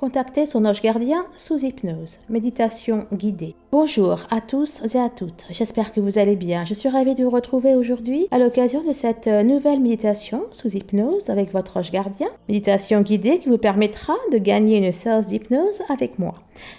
Contacter son ange gardien sous hypnose. Méditation guidée. Bonjour à tous et à toutes. J'espère que vous allez bien. Je suis ravie de vous retrouver aujourd'hui à l'occasion de cette nouvelle méditation sous hypnose avec votre ange gardien. Méditation guidée qui vous permettra de gagner une séance d'hypnose avec moi.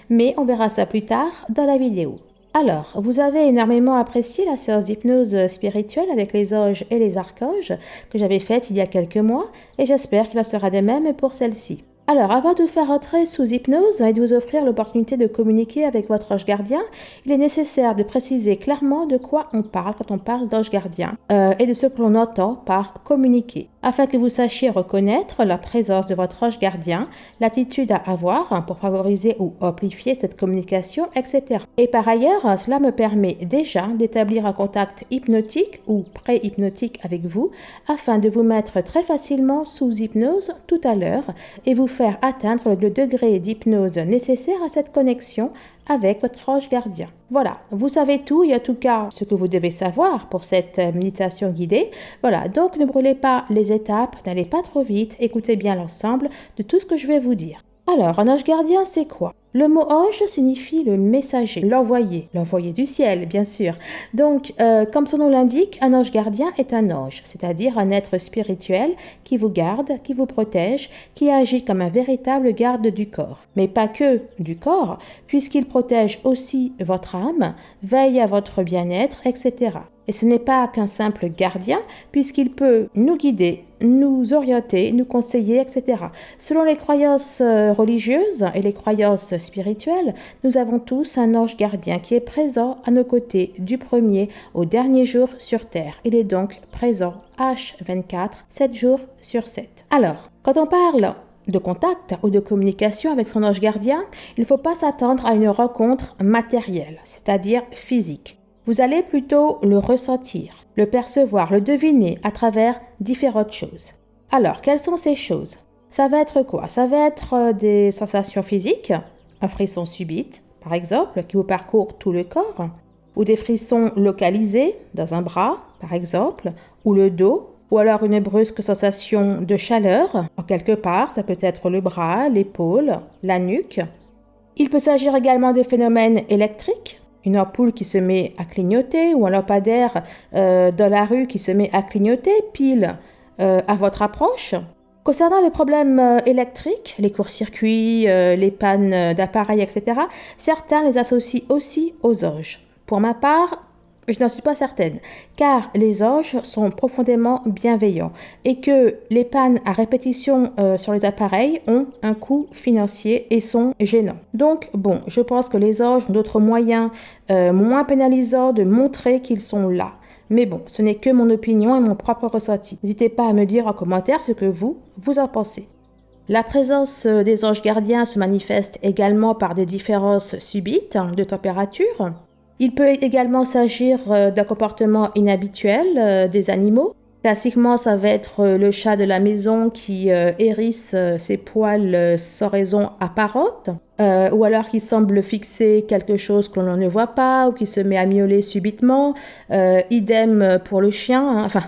Mais on verra ça plus tard dans la vidéo. Alors, vous avez énormément apprécié la séance d'hypnose spirituelle avec les anges et les archanges que j'avais faite il y a quelques mois et j'espère qu'il en sera de même pour celle-ci. Alors, avant de vous faire entrer sous hypnose et de vous offrir l'opportunité de communiquer avec votre ange gardien, il est nécessaire de préciser clairement de quoi on parle quand on parle d'ange gardien euh, et de ce que l'on entend par communiquer, afin que vous sachiez reconnaître la présence de votre ange gardien, l'attitude à avoir hein, pour favoriser ou amplifier cette communication, etc. Et par ailleurs, cela me permet déjà d'établir un contact hypnotique ou pré-hypnotique avec vous, afin de vous mettre très facilement sous hypnose tout à l'heure et vous faire atteindre le degré d'hypnose nécessaire à cette connexion avec votre ange gardien. Voilà, vous savez tout et en tout cas ce que vous devez savoir pour cette méditation guidée. Voilà, donc ne brûlez pas les étapes, n'allez pas trop vite, écoutez bien l'ensemble de tout ce que je vais vous dire. Alors, un ange gardien, c'est quoi? Le mot ange signifie le messager, l'envoyé, l'envoyé du ciel, bien sûr. Donc, euh, comme son nom l'indique, un ange gardien est un ange, c'est-à-dire un être spirituel qui vous garde, qui vous protège, qui agit comme un véritable garde du corps. Mais pas que du corps, puisqu'il protège aussi votre âme, veille à votre bien-être, etc. Et ce n'est pas qu'un simple gardien, puisqu'il peut nous guider, nous orienter, nous conseiller, etc. Selon les croyances euh, religieuses et les croyances spirituelles, nous avons tous un ange gardien qui est présent à nos côtés du premier au dernier jour sur Terre. Il est donc présent H24, 7 jours sur 7. Alors, quand on parle de contact ou de communication avec son ange gardien, il ne faut pas s'attendre à une rencontre matérielle, c'est-à-dire physique. Vous allez plutôt le ressentir, le percevoir, le deviner à travers différentes choses. Alors, quelles sont ces choses? Ça va être quoi? Ça va être euh, des sensations physiques, un frisson subite, par exemple, qui vous parcourt tout le corps, ou des frissons localisés dans un bras, par exemple, ou le dos, ou alors une brusque sensation de chaleur en quelque part, ça peut être le bras, l'épaule, la nuque. Il peut s'agir également de phénomènes électriques, une ampoule qui se met à clignoter ou un lampadaire euh, dans la rue qui se met à clignoter pile euh, à votre approche. Concernant les problèmes euh, électriques, les courts-circuits, les pannes d'appareils, etc., certains les associent aussi aux anges. Pour ma part, je n'en suis pas certaine, car les anges sont profondément bienveillants et que les pannes à répétition euh, sur les appareils ont un coût financier et sont gênants. Donc, bon, je pense que les anges ont d'autres moyens euh, moins pénalisants de montrer qu'ils sont là. Mais bon, ce n'est que mon opinion et mon propre ressenti. N'hésitez pas à me dire en commentaire ce que vous, vous en pensez. La présence euh, des anges gardiens se manifeste également par des différences subites de température, il peut également s'agir euh, d'un comportement inhabituel euh, des animaux. Classiquement, ça va être euh, le chat de la maison qui hérisse ses poils sans raison apparente, ou alors qui semble fixer quelque chose que l'on ne voit pas, ou qui se met à miauler subitement. idem pour le chien. Hein. Enfin,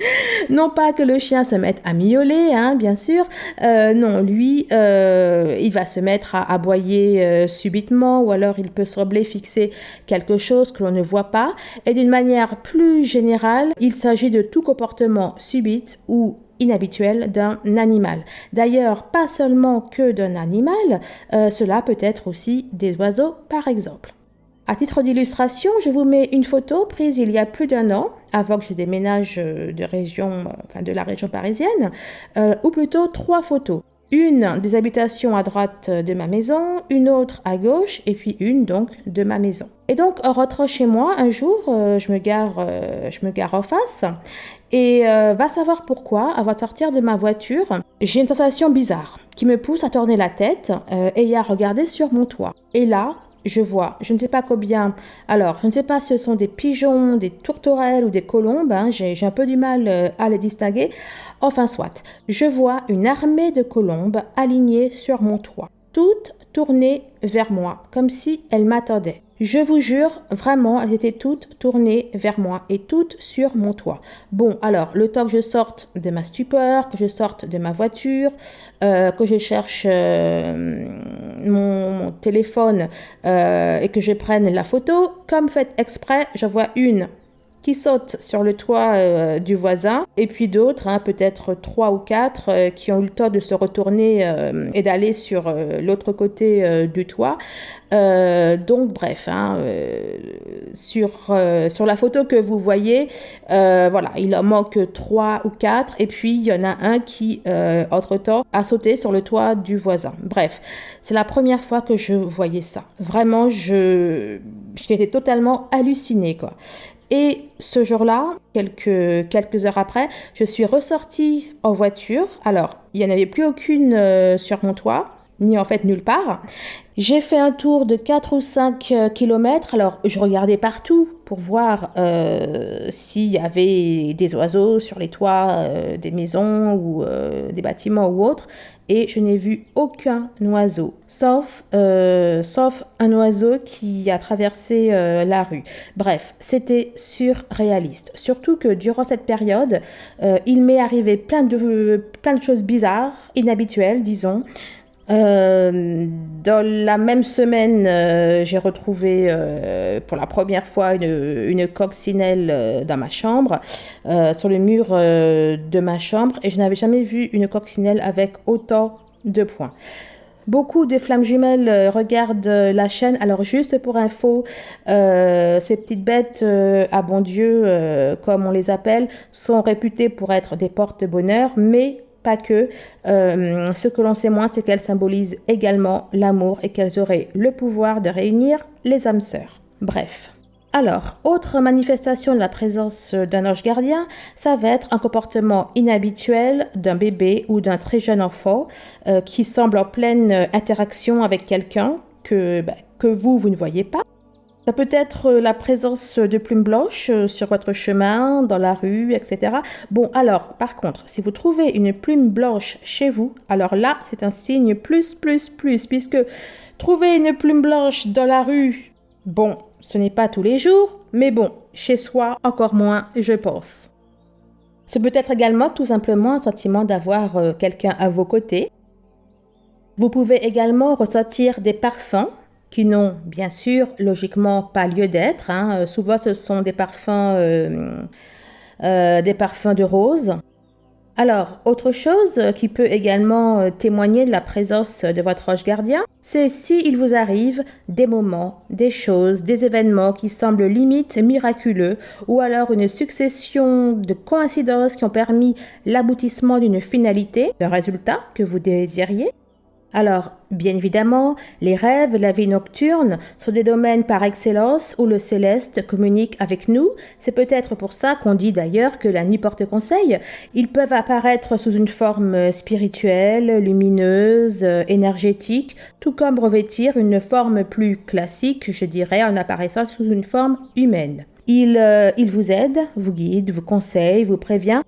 non pas que le chien se mette à miauler, hein, bien sûr. Euh, non, lui, euh, il va se mettre à aboyer euh, subitement ou alors il peut sembler fixer quelque chose que l'on ne voit pas. Et d'une manière plus générale, il s'agit de tout comportement subit ou inhabituel d'un animal. D'ailleurs, pas seulement que d'un animal, cela peut être aussi des oiseaux par exemple. À titre d'illustration, je vous mets une photo prise il y a plus d'un an, avant que je déménage euh, de, région, euh, enfin de la région parisienne, euh, ou plutôt trois photos. Une des habitations à droite de ma maison, une autre à gauche, et puis une donc de ma maison. Et donc, en rentrant chez moi, un jour, je, me gare, je me gare en face, et va savoir pourquoi, avant de sortir de ma voiture, j'ai une sensation bizarre qui me pousse à tourner la tête et à regarder sur mon toit. Et là, je vois, je ne sais pas combien. Alors, je ne sais pas si ce sont des pigeons, des tourterelles ou des colombes. Hein, j'ai un peu du mal euh, à les distinguer. Enfin, soit. Je vois une armée de colombes alignées sur mon toit, toutes tournées vers moi, comme si elles m'attendaient. Je vous jure, vraiment, elles étaient toutes tournées vers moi et toutes sur mon toit. Bon, alors, le temps que je sorte de ma stupeur, que je sorte de ma voiture, euh, que je cherche euh, mon, téléphone euh, et que je prenne la photo, comme fait exprès, je vois une qui sautent sur le toit euh, du voisin, et puis d'autres, hein, peut-être trois ou quatre, euh, qui ont eu le temps de se retourner euh, et d'aller sur l'autre côté du toit. donc bref, hein, sur, la photo que vous voyez, voilà, il en manque trois ou quatre, et puis il y en a un qui, entre-temps, a sauté sur le toit du voisin. Bref, c'est la première fois que je voyais ça. Vraiment, j'étais totalement hallucinée. Et ce jour-là, quelques, quelques heures après, je suis ressortie en voiture. Alors, il n'y en avait plus aucune euh, sur mon toit, ni en fait nulle part. J'ai fait un tour de 4 ou 5 euh, kilomètres. Alors, je regardais partout pour voir euh, s'il y avait des oiseaux sur les toits des maisons ou des bâtiments ou autres et je n'ai vu aucun oiseau, sauf, euh, un oiseau qui a traversé euh, la rue. Bref, c'était surréaliste. Surtout que durant cette période, euh, il m'est arrivé plein de choses bizarres, inhabituelles, disons. Euh, dans la même semaine, euh, j'ai retrouvé euh, pour la première fois une, une coccinelle dans ma chambre, sur le mur de ma chambre, et je n'avais jamais vu une coccinelle avec autant de points. Beaucoup de flammes jumelles regardent la chaîne. Alors juste pour info, ces petites bêtes à bon Dieu, comme on les appelle, sont réputées pour être des porte-bonheur, mais pas que. Euh, ce que l'on sait moins, c'est qu'elles symbolisent également l'amour et qu'elles auraient le pouvoir de réunir les âmes sœurs. Bref. Alors, autre manifestation de la présence d'un ange gardien, ça va être un comportement inhabituel d'un bébé ou d'un très jeune enfant euh, qui semble en pleine interaction avec quelqu'un que, bah, que vous, vous ne voyez pas. Ça peut être euh, la présence de plumes blanches euh, sur votre chemin, dans la rue, etc. Bon, alors, par contre, si vous trouvez une plume blanche chez vous, alors là, c'est un signe plus, plus, plus, puisque trouver une plume blanche dans la rue, bon, ce n'est pas tous les jours, mais bon, chez soi, encore moins, je pense. Ce peut être également tout simplement un sentiment d'avoir euh, quelqu'un à vos côtés. Vous pouvez également ressentir des parfums qui n'ont bien sûr logiquement pas lieu d'être. Hein. Euh, souvent ce sont des parfums, euh, euh, des parfums de rose. Alors, autre chose qui peut également témoigner de la présence de votre ange gardien, c'est s'il vous arrive des moments, des choses, des événements qui semblent limite miraculeux, ou alors une succession de coïncidences qui ont permis l'aboutissement d'une finalité, d'un résultat que vous désiriez, alors, bien évidemment, les rêves, la vie nocturne sont des domaines par excellence où le céleste communique avec nous. C'est peut-être pour ça qu'on dit d'ailleurs que la nuit porte conseil. Ils peuvent apparaître sous une forme spirituelle, lumineuse, énergétique, tout comme revêtir une forme plus classique, je dirais, en apparaissant sous une forme humaine. Il, euh, il vous aide, vous guide, vous conseille, vous prévient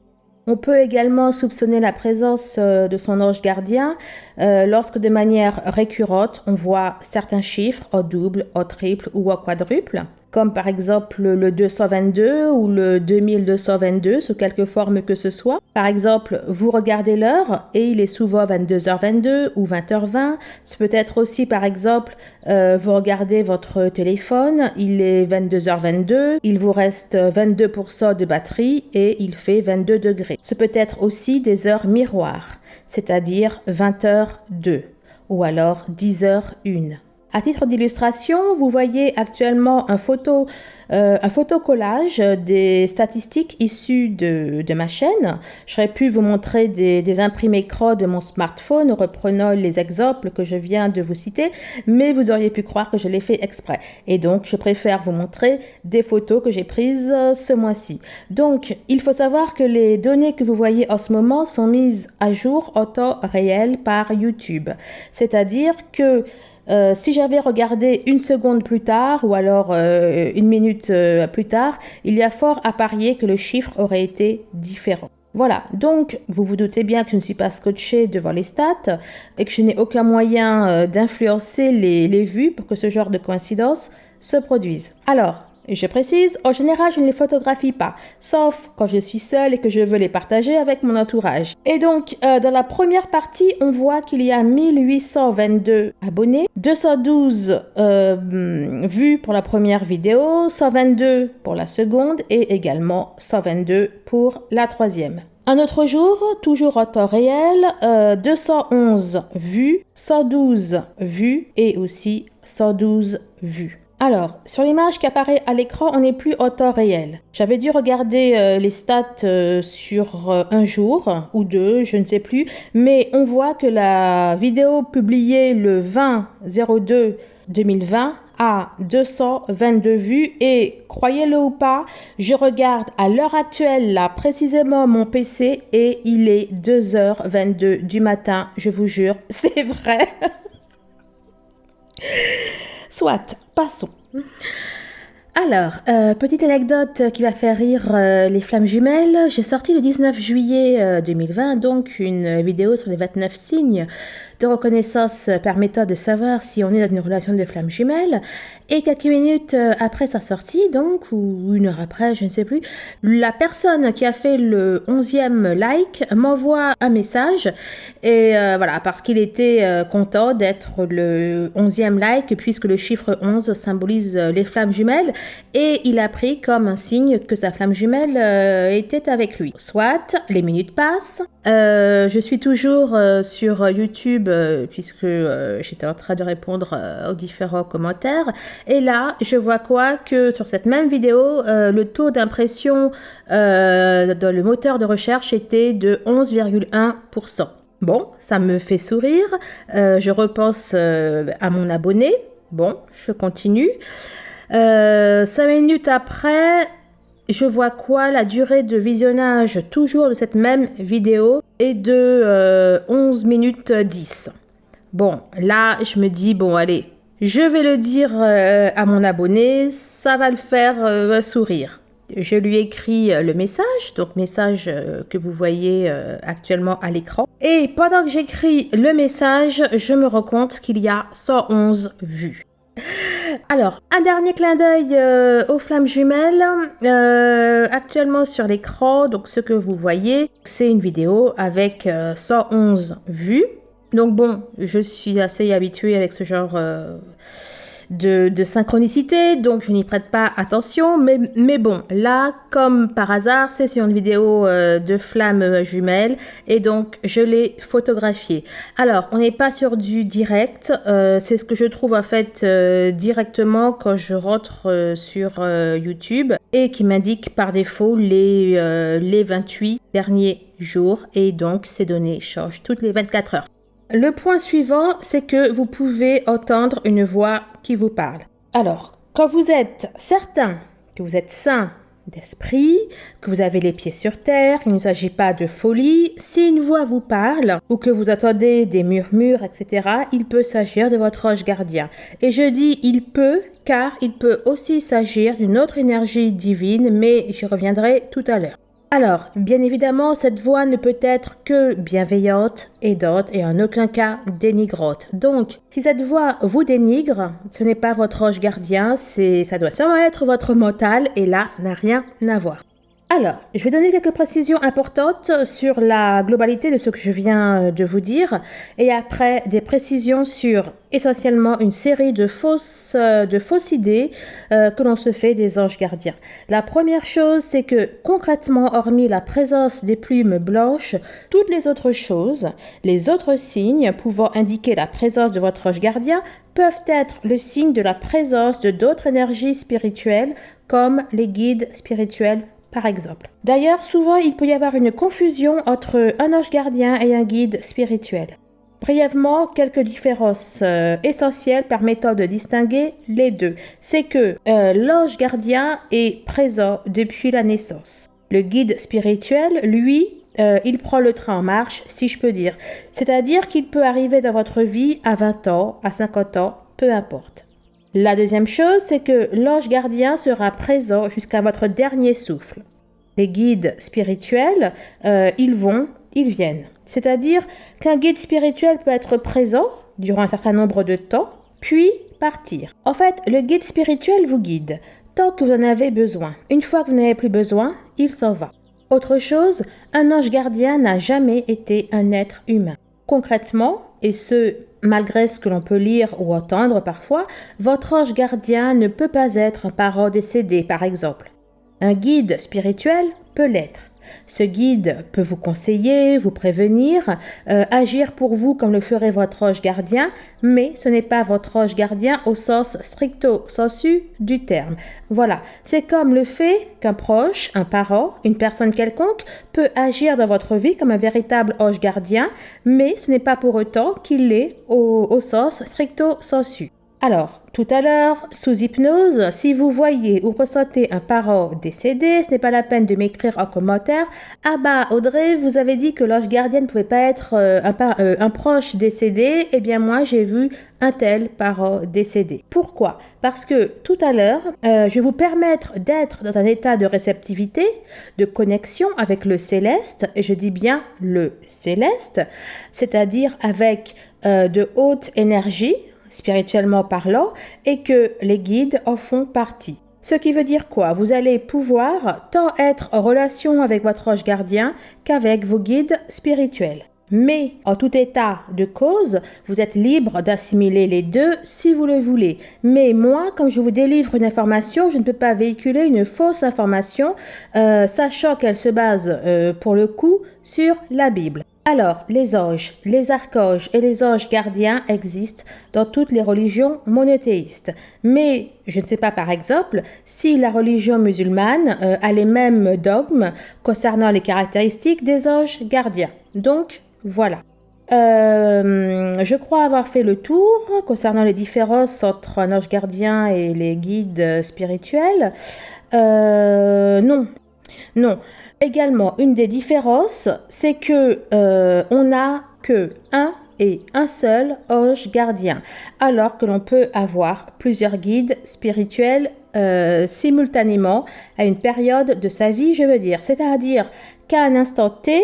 on peut également soupçonner la présence euh, de son ange gardien euh, lorsque de manière récurrente, on voit certains chiffres au double, au triple ou au quadruple comme par exemple le 222 ou le 2222 sous quelque forme que ce soit. Par exemple, vous regardez l'heure et il est souvent 22h22 ou 20h20. Ce peut être aussi par exemple, euh, vous regardez votre téléphone, il est 22h22, il vous reste 22% de batterie et il fait 22 degrés. Ce peut être aussi des heures miroirs, c'est-à-dire 20h2 ou alors 10h1. À titre d'illustration, vous voyez actuellement un photo euh, photocollage des statistiques issues de, ma chaîne. J'aurais pu vous montrer des, imprimés CRO de mon smartphone reprenant les exemples que je viens de vous citer, mais vous auriez pu croire que je l'ai fait exprès. Et donc, je préfère vous montrer des photos que j'ai prises ce mois-ci. Donc, il faut savoir que les données que vous voyez en ce moment sont mises à jour en temps réel par YouTube. C'est-à-dire que euh, si j'avais regardé une seconde plus tard ou alors euh, une minute euh, plus tard, il y a fort à parier que le chiffre aurait été différent. Voilà, donc vous vous doutez bien que je ne suis pas scotché devant les stats et que je n'ai aucun moyen d'influencer les, les vues pour que ce genre de coïncidence se produisent. Alors, je précise, en général, je ne les photographie pas, sauf quand je suis seule et que je veux les partager avec mon entourage. Et donc, euh, dans la première partie, on voit qu'il y a 1822 abonnés, 212 euh, vues pour la première vidéo, 122 pour la seconde et également 122 pour la troisième. Un autre jour, toujours en temps réel, 211 euh, vues, 112 vues et aussi 112 vues. Alors, sur l'image qui apparaît à l'écran, on n'est plus au temps réel. J'avais dû regarder euh, les stats euh, sur euh, un jour ou deux, je ne sais plus, mais on voit que la vidéo publiée le 20 02 2020 a 222 vues et croyez-le ou pas, je regarde à l'heure actuelle là précisément mon PC et il est 2h22 du matin, je vous jure, c'est vrai. Soit, passons. Alors, euh, petite anecdote qui va faire rire euh, les flammes jumelles. J'ai sorti le 19 juillet 2020 euh, donc une vidéo sur les 29 signes de reconnaissance permettant de savoir si on est dans une relation de flamme jumelle. Et quelques minutes euh, après sa sortie, donc, ou une heure après, je ne sais plus, la personne qui a fait le 11e like m'envoie un message. Et euh, voilà, parce qu'il était euh, content d'être le 11e like, puisque le chiffre 11 symbolise les flammes jumelles. Et il a pris comme un signe que sa flamme jumelle était avec lui. Soit, les minutes passent. Je suis toujours sur YouTube, puisque j'étais en train de répondre aux différents commentaires. Et là, je vois quoi Que sur cette même vidéo, euh, le taux d'impression euh, dans le moteur de recherche était de 11,1%. Bon, ça me fait sourire. Euh, je repense à mon abonné. Bon, je continue. cinq minutes après, je vois quoi La durée de visionnage toujours de cette même vidéo est de 11 minutes 10. Bon, là, je me dis, bon, allez, je vais le dire euh, à mon abonné, ça va le faire euh, sourire. Je lui écris euh, le message, donc message que vous voyez actuellement à l'écran. Et pendant que j'écris le message, je me rends compte qu'il y a 111 vues. Alors, un dernier clin d'œil aux flammes jumelles. actuellement sur l'écran, donc ce que vous voyez, c'est une vidéo avec 111 vues. Donc bon, je suis assez habituée avec ce genre euh, de, synchronicité, donc je n'y prête pas attention. Mais, mais, bon, là, comme par hasard, c'est sur une vidéo euh, de flammes jumelles et donc je l'ai photographiée. Alors, on n'est pas sur du direct, euh, c'est ce que je trouve en fait directement quand je rentre sur YouTube et qui m'indique par défaut les, les 28 derniers jours et donc ces données changent toutes les 24 heures. Le point suivant, c'est que vous pouvez entendre une voix qui vous parle. Alors, quand vous êtes certain que vous êtes sain d'esprit, que vous avez les pieds sur terre, qu'il ne s'agit pas de folie, si une voix vous parle ou que vous entendez des murmures, etc., il peut s'agir de votre ange gardien. Et je dis il peut car il peut aussi s'agir d'une autre énergie divine, mais j'y reviendrai tout à l'heure. Alors, bien évidemment, cette voix ne peut être que bienveillante, aidante et en aucun cas dénigrante. Donc, si cette voix vous dénigre, ce n'est pas votre ange gardien, ça doit sûrement être votre mental et là, ça n'a rien à voir. Alors, je vais donner quelques précisions importantes sur la globalité de ce que je viens de vous dire et après des précisions sur essentiellement une série de fausses, fausses idées euh, que l'on se fait des anges gardiens. La première chose, c'est que concrètement, hormis la présence des plumes blanches, toutes les autres choses, les autres signes pouvant indiquer la présence de votre ange gardien peuvent être le signe de la présence de d'autres énergies spirituelles comme les guides spirituels par exemple. D'ailleurs, souvent, il peut y avoir une confusion entre un ange gardien et un guide spirituel. Brièvement, quelques différences euh, essentielles permettant de distinguer les deux. C'est que euh, l'ange gardien est présent depuis la naissance. Le guide spirituel, lui, euh, il prend le train en marche, si je peux dire. C'est-à-dire qu'il peut arriver dans votre vie à 20 ans, à 50 ans, peu importe. La deuxième chose, c'est que l'ange gardien sera présent jusqu'à votre dernier souffle. Les guides spirituels, euh, ils vont, ils viennent. C'est-à-dire qu'un guide spirituel peut être présent durant un certain nombre de temps, puis partir. En fait, le guide spirituel vous guide tant que vous en avez besoin. Une fois que vous n'avez plus besoin, il s'en va. Autre chose, un ange gardien n'a jamais été un être humain. Concrètement, et ce malgré ce que l'on peut lire ou entendre parfois, votre ange gardien ne peut pas être un parent décédé, par exemple. Un guide spirituel peut l'être. Ce guide peut vous conseiller, vous prévenir, euh, agir pour vous comme le ferait votre ange gardien, mais ce n'est pas votre ange gardien au sens stricto sensu du terme. Voilà, c'est comme le fait qu'un proche, un parent, une personne quelconque peut agir dans votre vie comme un véritable ange gardien, mais ce n'est pas pour autant qu'il l'est au, au sens stricto sensu. Alors, tout à l'heure, sous hypnose, si vous voyez ou ressentez un parent décédé, ce n'est pas la peine de m'écrire en commentaire. Ah bah, Audrey, vous avez dit que l'ange gardien ne pouvait pas être euh, un, euh, un, proche décédé. Eh bien, moi, j'ai vu un tel parent décédé. Pourquoi? Parce que tout à l'heure, euh, je vais vous permettre d'être dans un état de réceptivité, de connexion avec le céleste, et je dis bien le céleste, c'est-à-dire avec de haute énergie, spirituellement parlant, et que les guides en font partie. Ce qui veut dire quoi? Vous allez pouvoir tant être en relation avec votre ange gardien qu'avec vos guides spirituels. Mais en tout état de cause, vous êtes libre d'assimiler les deux si vous le voulez. Mais moi, quand je vous délivre une information, je ne peux pas véhiculer une fausse information, euh, sachant qu'elle se base euh, pour le coup sur la Bible. Alors, les anges, les archanges et les anges gardiens existent dans toutes les religions monothéistes. Mais je ne sais pas, par exemple, si la religion musulmane euh, a les mêmes dogmes concernant les caractéristiques des anges gardiens. Donc, voilà. Euh, je crois avoir fait le tour concernant les différences entre un ange gardien et les guides spirituels. Euh, non, non. Également, une des différences, c'est que euh, on n'a que un et un seul ange gardien, alors que l'on peut avoir plusieurs guides spirituels euh, simultanément à une période de sa vie, je veux dire. C'est-à-dire qu'à un instant T,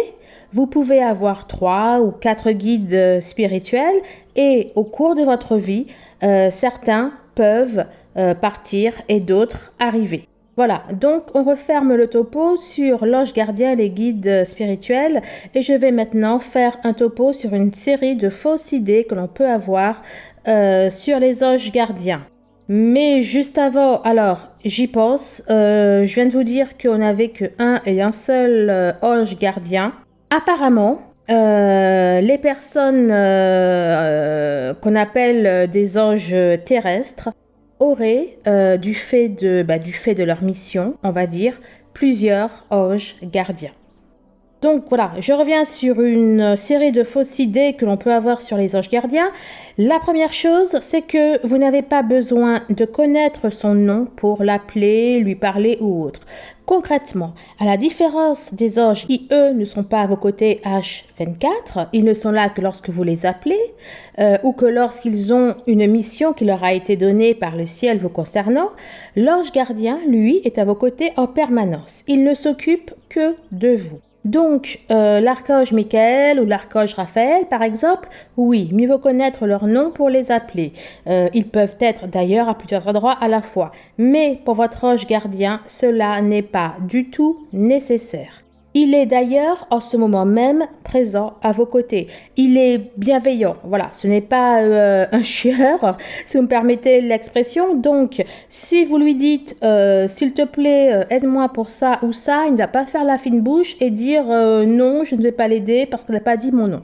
vous pouvez avoir trois ou quatre guides spirituels et au cours de votre vie, euh, certains peuvent partir et d'autres arriver. Voilà, donc on referme le topo sur l'ange gardien et les guides spirituels et je vais maintenant faire un topo sur une série de fausses idées que l'on peut avoir euh, sur les anges gardiens. Mais juste avant, alors j'y pense, euh, je viens de vous dire qu'on n'avait que un et un seul euh, ange gardien. Apparemment, les personnes qu'on appelle des anges terrestres auraient, euh, du, fait de, bah, du fait de leur mission, on va dire, plusieurs anges gardiens. Donc voilà, je reviens sur une série de fausses idées que l'on peut avoir sur les anges gardiens. La première chose, c'est que vous n'avez pas besoin de connaître son nom pour l'appeler, lui parler ou autre. Concrètement, à la différence des anges qui, eux, ne sont pas à vos côtés H24, ils ne sont là que lorsque vous les appelez euh, ou que lorsqu'ils ont une mission qui leur a été donnée par le ciel vous concernant, l'ange gardien, lui, est à vos côtés en permanence. Il ne s'occupe que de vous. Donc, euh, l'archange Michael ou l'archange Raphaël, par exemple, oui, mieux vaut connaître leur nom pour les appeler. Euh, ils peuvent être d'ailleurs à plusieurs endroits à la fois. Mais pour votre ange gardien, cela n'est pas du tout nécessaire. Il est d'ailleurs en ce moment même présent à vos côtés. Il est bienveillant. Voilà, ce n'est pas euh, un chieur, si vous me permettez l'expression. Donc, si vous lui dites, euh, s'il te plaît, euh, aide-moi pour ça ou ça, il ne va pas faire la fine bouche et dire non, je ne vais pas l'aider parce qu'il n'a pas dit mon nom.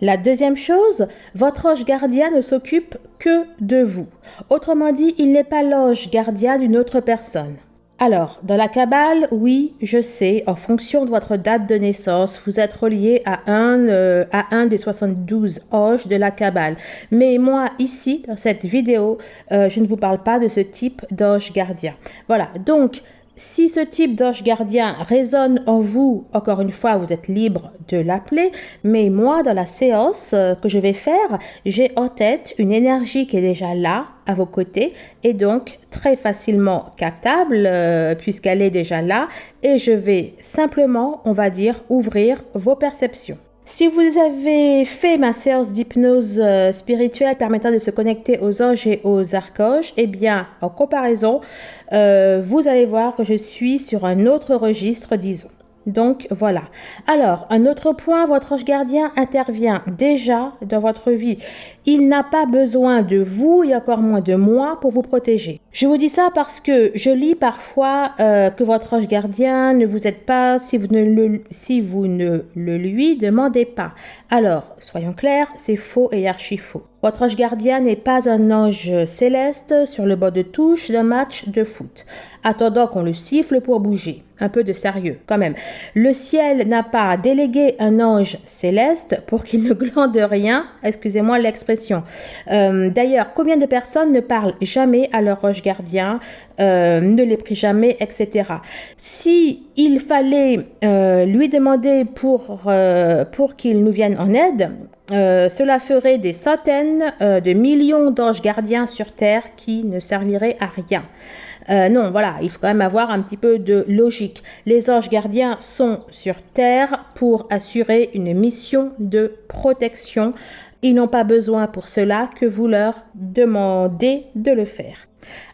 La deuxième chose, votre ange gardien ne s'occupe que de vous. Autrement dit, il n'est pas l'ange gardien d'une autre personne. Alors, dans la Kabbale, oui, je sais, en fonction de votre date de naissance, vous êtes relié à un, euh, à un des 72 anges de la Kabbale. Mais moi, ici, dans cette vidéo, euh, je ne vous parle pas de ce type d'ange gardien. Voilà, donc, si ce type d'ange gardien résonne en vous, encore une fois, vous êtes libre de l'appeler, mais moi, dans la séance euh, que je vais faire, j'ai en tête une énergie qui est déjà là, à vos côtés, et donc très facilement captable, euh, puisqu'elle est déjà là, et je vais simplement, on va dire, ouvrir vos perceptions. Si vous avez fait ma séance d'hypnose euh, spirituelle permettant de se connecter aux anges et aux archanges, eh bien, en comparaison, euh, vous allez voir que je suis sur un autre registre, disons. Donc voilà. Alors, un autre point, votre ange gardien intervient déjà dans votre vie. Il n'a pas besoin de vous et encore moins de moi pour vous protéger. Je vous dis ça parce que je lis parfois euh, que votre ange gardien ne vous aide pas si vous ne le, lui demandez pas. Alors, soyons clairs, c'est faux et archi faux. Votre ange gardien n'est pas un ange céleste sur le bord de touche d'un match de foot, attendant qu'on le siffle pour bouger. Un peu de sérieux, quand même. Le ciel n'a pas délégué un ange céleste pour qu'il ne glande rien, excusez-moi l'expression. Euh, d'ailleurs, combien de personnes ne parlent jamais à leur ange gardien, euh, ne les prient jamais, etc. Si il fallait euh, lui demander pour, qu'il nous vienne en aide, cela ferait des centaines de millions d'anges gardiens sur Terre qui ne serviraient à rien. Non, voilà, il faut quand même avoir un petit peu de logique. Les anges gardiens sont sur Terre pour assurer une mission de protection. Ils n'ont pas besoin pour cela que vous leur demandez de le faire.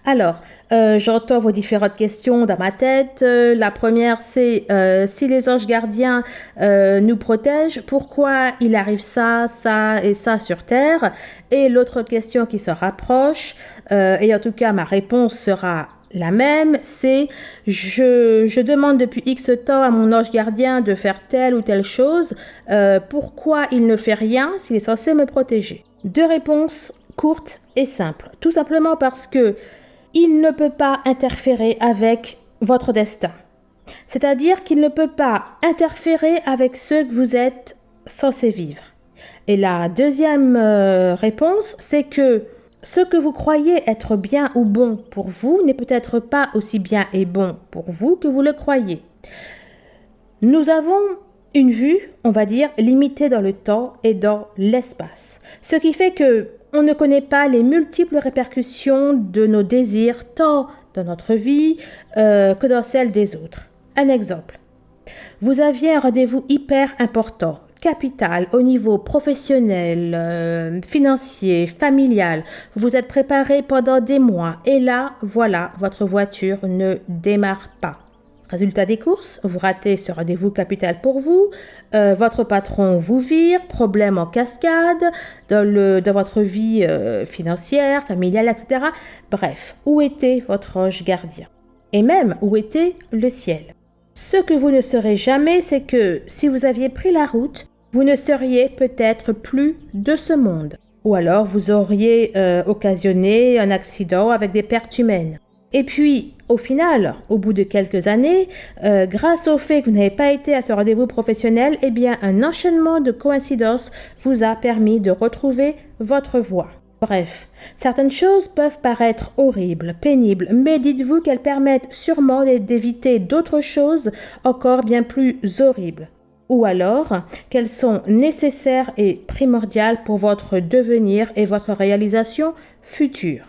Alors, euh, j'entends vos différentes questions dans ma tête. Euh, la première, c'est euh, si les anges gardiens nous protègent, pourquoi il arrive ça, ça et ça sur Terre? Et l'autre question qui se rapproche, et en tout cas ma réponse sera la même, c'est je, je, demande depuis X temps à mon ange gardien de faire telle ou telle chose, pourquoi il ne fait rien s'il est censé me protéger? Deux réponses courtes et simples. Tout simplement parce que il ne peut pas interférer avec votre destin. C'est-à-dire qu'il ne peut pas interférer avec ceux que vous êtes censé vivre. Et la deuxième euh, réponse, c'est que ce que vous croyez être bien ou bon pour vous n'est peut-être pas aussi bien et bon pour vous que vous le croyez. Nous avons une vue, on va dire, limitée dans le temps et dans l'espace. Ce qui fait que on ne connaît pas les multiples répercussions de nos désirs tant dans notre vie euh, que dans celle des autres. Un exemple. Vous aviez un rendez-vous hyper important, capital au niveau professionnel, euh, financier, familial. Vous vous êtes préparé pendant des mois et là, voilà, votre voiture ne démarre pas. Résultat des courses, vous ratez ce rendez-vous capital pour vous, euh, votre patron vous vire, problème en cascade dans, le, dans votre vie euh, financière, familiale, etc. Bref, où était votre ange gardien? Et même, où était le ciel? Ce que vous ne saurez jamais, c'est que si vous aviez pris la route, vous ne seriez peut-être plus de ce monde. Ou alors vous auriez euh, occasionné un accident avec des pertes humaines. Et puis, au final, au bout de quelques années, euh, grâce au fait que vous n'avez pas été à ce rendez-vous professionnel, eh bien, un enchaînement de coïncidences vous a permis de retrouver votre voie. Bref, certaines choses peuvent paraître horribles, pénibles, mais dites-vous qu'elles permettent sûrement d'éviter d'autres choses encore bien plus horribles. Ou alors qu'elles sont nécessaires et primordiales pour votre devenir et votre réalisation future?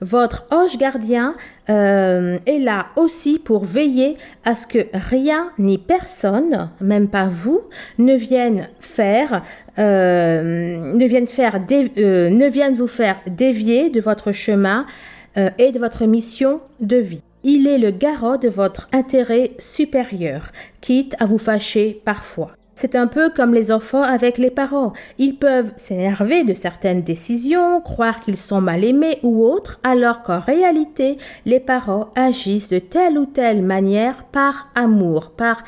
Votre ange gardien euh, est là aussi pour veiller à ce que rien ni personne, même pas vous, ne vienne faire, euh, ne vienne euh, ne vienne vous faire dévier de votre chemin et de votre mission de vie. Il est le garant de votre intérêt supérieur, quitte à vous fâcher parfois. C'est un peu comme les enfants avec les parents. Ils peuvent s'énerver de certaines décisions, croire qu'ils sont mal aimés ou autres, alors qu'en réalité, les parents agissent de telle ou telle manière par amour, par,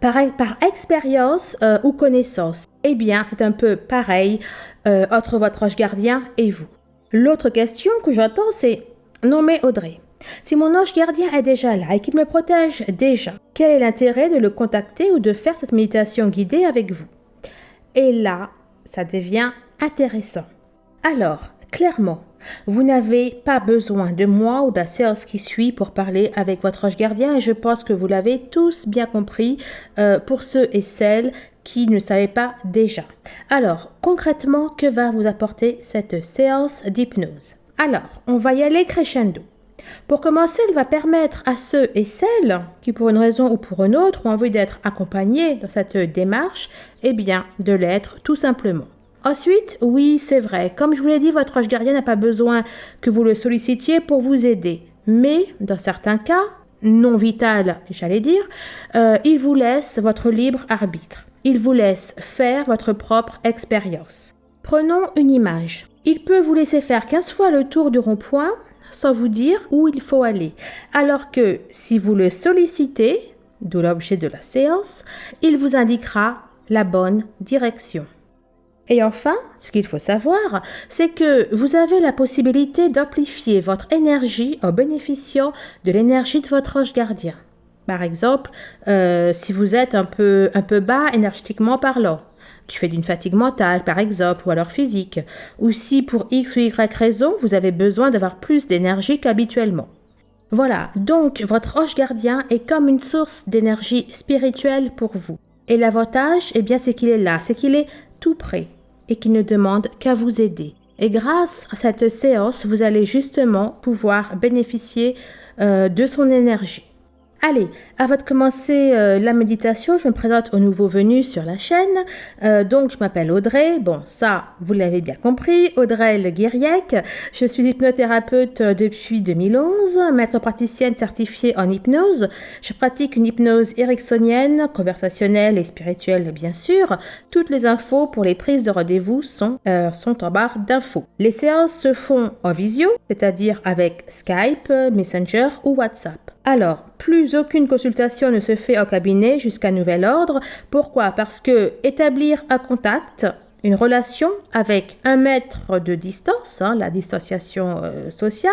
par, expérience euh, ou connaissance. Eh bien, c'est un peu pareil euh, entre votre ange gardien et vous. L'autre question que j'entends, c'est Non mais Audrey, si mon ange gardien est déjà là et qu'il me protège déjà, quel est l'intérêt de le contacter ou de faire cette méditation guidée avec vous? Et là, ça devient intéressant. Alors, clairement, vous n'avez pas besoin de moi ou de la séance qui suit pour parler avec votre ange gardien et je pense que vous l'avez tous bien compris euh, pour ceux et celles qui ne savaient pas déjà. Alors, concrètement, que va vous apporter cette séance d'hypnose? Alors, on va y aller crescendo. Pour commencer, il va permettre à ceux et celles qui, pour une raison ou pour une autre, ont envie d'être accompagnés dans cette démarche, eh bien, de l'être tout simplement. Ensuite, oui, c'est vrai, comme je vous l'ai dit, votre ange gardien n'a pas besoin que vous le sollicitiez pour vous aider. Mais, dans certains cas, non vital, j'allais dire, euh, il vous laisse votre libre arbitre. Il vous laisse faire votre propre expérience. Prenons une image. Il peut vous laisser faire 15 fois le tour du rond-point sans vous dire où il faut aller. Alors que si vous le sollicitez, d'où l'objet de la séance, il vous indiquera la bonne direction. Et enfin, ce qu'il faut savoir, c'est que vous avez la possibilité d'amplifier votre énergie en bénéficiant de l'énergie de votre ange gardien. Par exemple, euh, si vous êtes un peu, un peu bas énergétiquement parlant, tu fais d'une fatigue mentale, par exemple, ou alors physique, ou si pour X ou Y raison, vous avez besoin d'avoir plus d'énergie qu'habituellement. Voilà, donc votre ange gardien est comme une source d'énergie spirituelle pour vous. Et l'avantage, eh bien, c'est qu'il est là, c'est qu'il est tout près et qu'il ne demande qu'à vous aider. Et grâce à cette séance, vous allez justement pouvoir bénéficier euh, de son énergie. Allez, avant de commencer euh, la méditation, je me présente aux nouveaux venus sur la chaîne. Euh, donc, je m'appelle Audrey. Bon, ça, vous l'avez bien compris. Audrey Le. Je suis hypnothérapeute depuis 2011, maître praticienne certifiée en hypnose. Je pratique une hypnose ericksonienne, conversationnelle et spirituelle, bien sûr. Toutes les infos pour les prises de rendez-vous euh, sont en barre d'infos. Les séances se font en visio, c'est-à-dire avec Skype, Messenger ou WhatsApp. Alors, plus aucune consultation ne se fait au cabinet jusqu'à nouvel ordre. Pourquoi? Parce que établir un contact, une relation avec un mètre de distance, hein, la distanciation euh, sociale,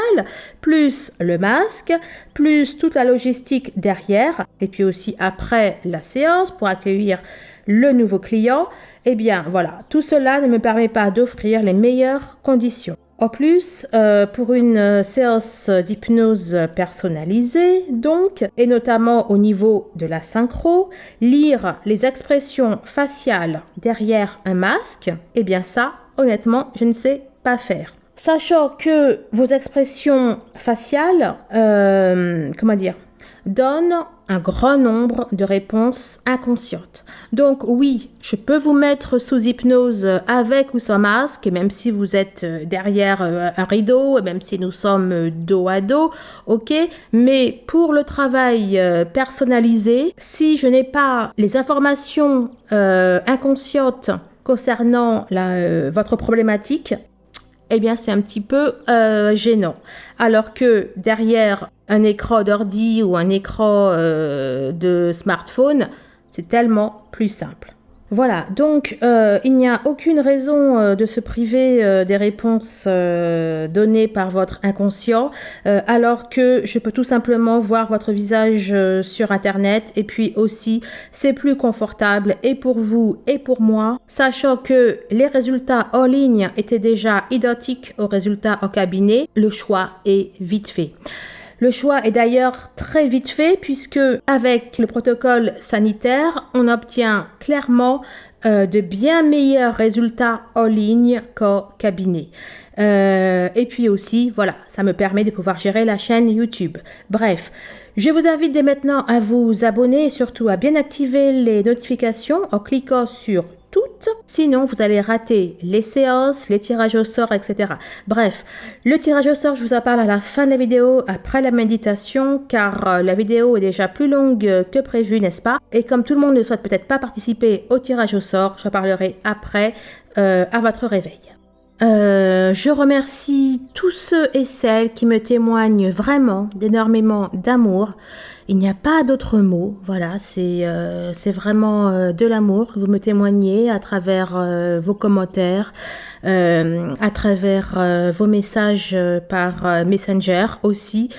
plus le masque, plus toute la logistique derrière, et puis aussi après la séance pour accueillir le nouveau client, eh bien voilà, tout cela ne me permet pas d'offrir les meilleures conditions. En plus, euh, pour une euh, séance d'hypnose personnalisée, donc, et notamment au niveau de la synchro, lire les expressions faciales derrière un masque, eh bien ça, honnêtement, je ne sais pas faire. Sachant que vos expressions faciales, euh, comment dire, donne un grand nombre de réponses inconscientes. Donc oui, je peux vous mettre sous hypnose avec ou sans masque, et même si vous êtes euh, derrière euh, un rideau, même si nous sommes euh, dos à dos, ok, mais pour le travail personnalisé, si je n'ai pas les informations inconscientes concernant votre problématique, eh bien c'est un petit peu gênant. Alors que derrière un écran d'ordi ou un écran euh, de smartphone, c'est tellement plus simple. Voilà, donc euh, il n'y a aucune raison euh, de se priver des réponses données par votre inconscient, alors que je peux tout simplement voir votre visage sur Internet, et puis aussi c'est plus confortable et pour vous et pour moi, sachant que les résultats en ligne étaient déjà identiques aux résultats au cabinet, le choix est vite fait. Le choix est d'ailleurs très vite fait puisque avec le protocole sanitaire, on obtient clairement euh, de bien meilleurs résultats en ligne qu'au cabinet. Euh, et puis aussi, voilà, ça me permet de pouvoir gérer la chaîne YouTube. Bref, je vous invite dès maintenant à vous abonner et surtout à bien activer les notifications en cliquant sur Sinon, vous allez rater les séances, les tirages au sort, etc. Bref, le tirage au sort, je vous en parle à la fin de la vidéo, après la méditation, car euh, la vidéo est déjà plus longue que prévu, n'est-ce pas? Et comme tout le monde ne souhaite peut-être pas participer au tirage au sort, j'en parlerai après, euh, à votre réveil. Euh, je remercie tous ceux et celles qui me témoignent vraiment d'énormément d'amour. Il n'y a pas d'autre mot. Voilà, c'est euh, vraiment euh, de l'amour que vous me témoignez à travers euh, vos commentaires, à travers vos messages par Messenger aussi.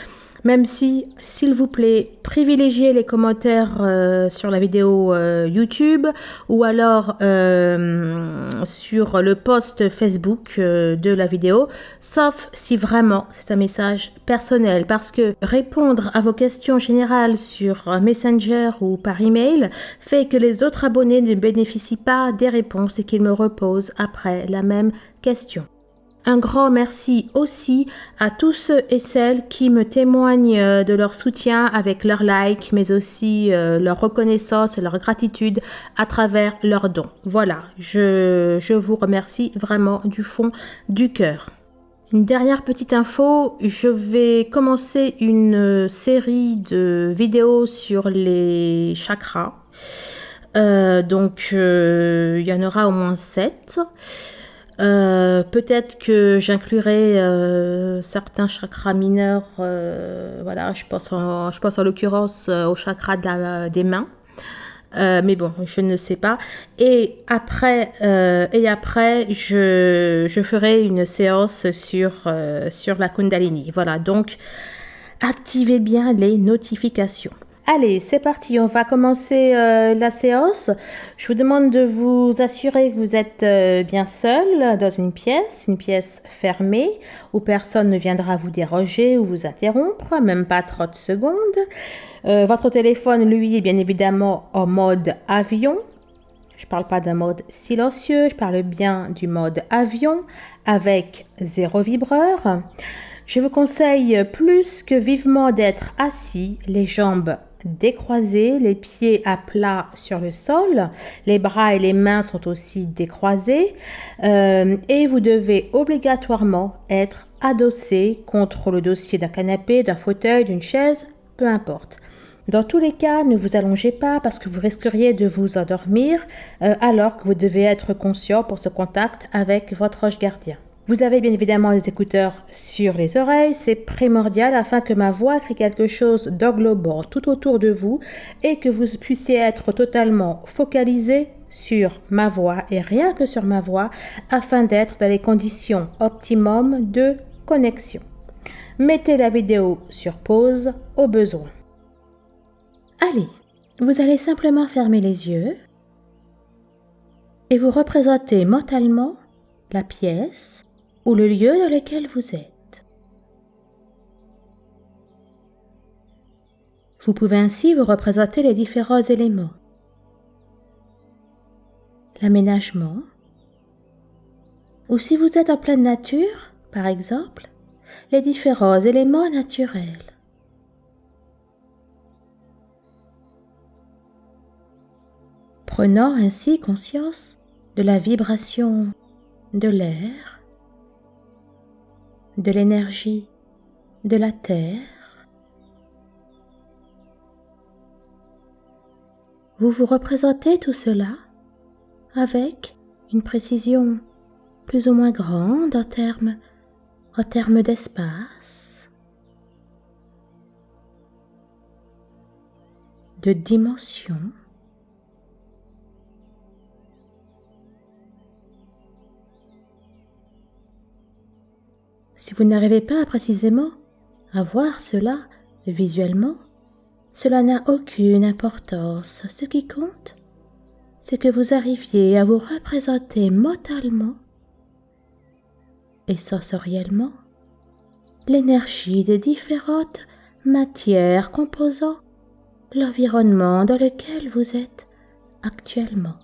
Même si, s'il vous plaît, privilégiez les commentaires euh, sur la vidéo euh, YouTube ou alors euh, sur le post Facebook de la vidéo, sauf si vraiment c'est un message personnel. Parce que répondre à vos questions générales sur Messenger ou par email fait que les autres abonnés ne bénéficient pas des réponses et qu'ils me reposent après la même question. Un grand merci aussi à tous ceux et celles qui me témoignent euh, de leur soutien avec leurs likes, mais aussi euh, leur reconnaissance et leur gratitude à travers leurs dons. Voilà, je, vous remercie vraiment du fond du cœur. Une dernière petite info, je vais commencer une série de vidéos sur les chakras. Euh, donc, il y en aura au moins 7. Euh, peut-être que j'inclurai euh, certains chakras mineurs. Euh, voilà, je pense en, je pense en l'occurrence au chakra des mains. mais bon, je ne sais pas. Et après, et après je, je, ferai une séance sur, sur la Kundalini. Voilà, donc activez bien les notifications. Allez, c'est parti, on va commencer euh, la séance. Je vous demande de vous assurer que vous êtes euh, bien seul dans une pièce, une pièce fermée, où personne ne viendra vous déroger ou vous interrompre, même pas 30 secondes. Euh, votre téléphone, lui, est bien évidemment en mode avion. Je ne parle pas d'un mode silencieux, je parle bien du mode avion avec zéro vibreur. Je vous conseille plus que vivement d'être assis, les jambes décroisés, les pieds à plat sur le sol, les bras et les mains sont aussi décroisés euh, et vous devez obligatoirement être adossé contre le dossier d'un canapé, d'un fauteuil, d'une chaise, peu importe. Dans tous les cas, ne vous allongez pas parce que vous risqueriez de vous endormir euh, alors que vous devez être conscient pour ce contact avec votre roche gardien. Vous avez bien évidemment les écouteurs sur les oreilles, c'est primordial afin que ma voix crée quelque chose d'englobant tout autour de vous et que vous puissiez être totalement focalisé sur ma voix et rien que sur ma voix afin d'être dans les conditions optimum de connexion. Mettez la vidéo sur pause au besoin. Allez, vous allez simplement fermer les yeux et vous représentez mentalement la pièce ou le lieu dans lequel vous êtes. Vous pouvez ainsi vous représenter les différents éléments. L'aménagement, ou si vous êtes en pleine nature, par exemple, les différents éléments naturels. Prenant ainsi conscience de la vibration de l'air, de l'énergie de la Terre, vous vous représentez tout cela avec une précision plus ou moins grande en termes, d'espace, de dimension, Si vous n'arrivez pas précisément à voir cela visuellement, cela n'a aucune importance. Ce qui compte, c'est que vous arriviez à vous représenter mentalement et sensoriellement l'énergie des différentes matières composant l'environnement dans lequel vous êtes actuellement.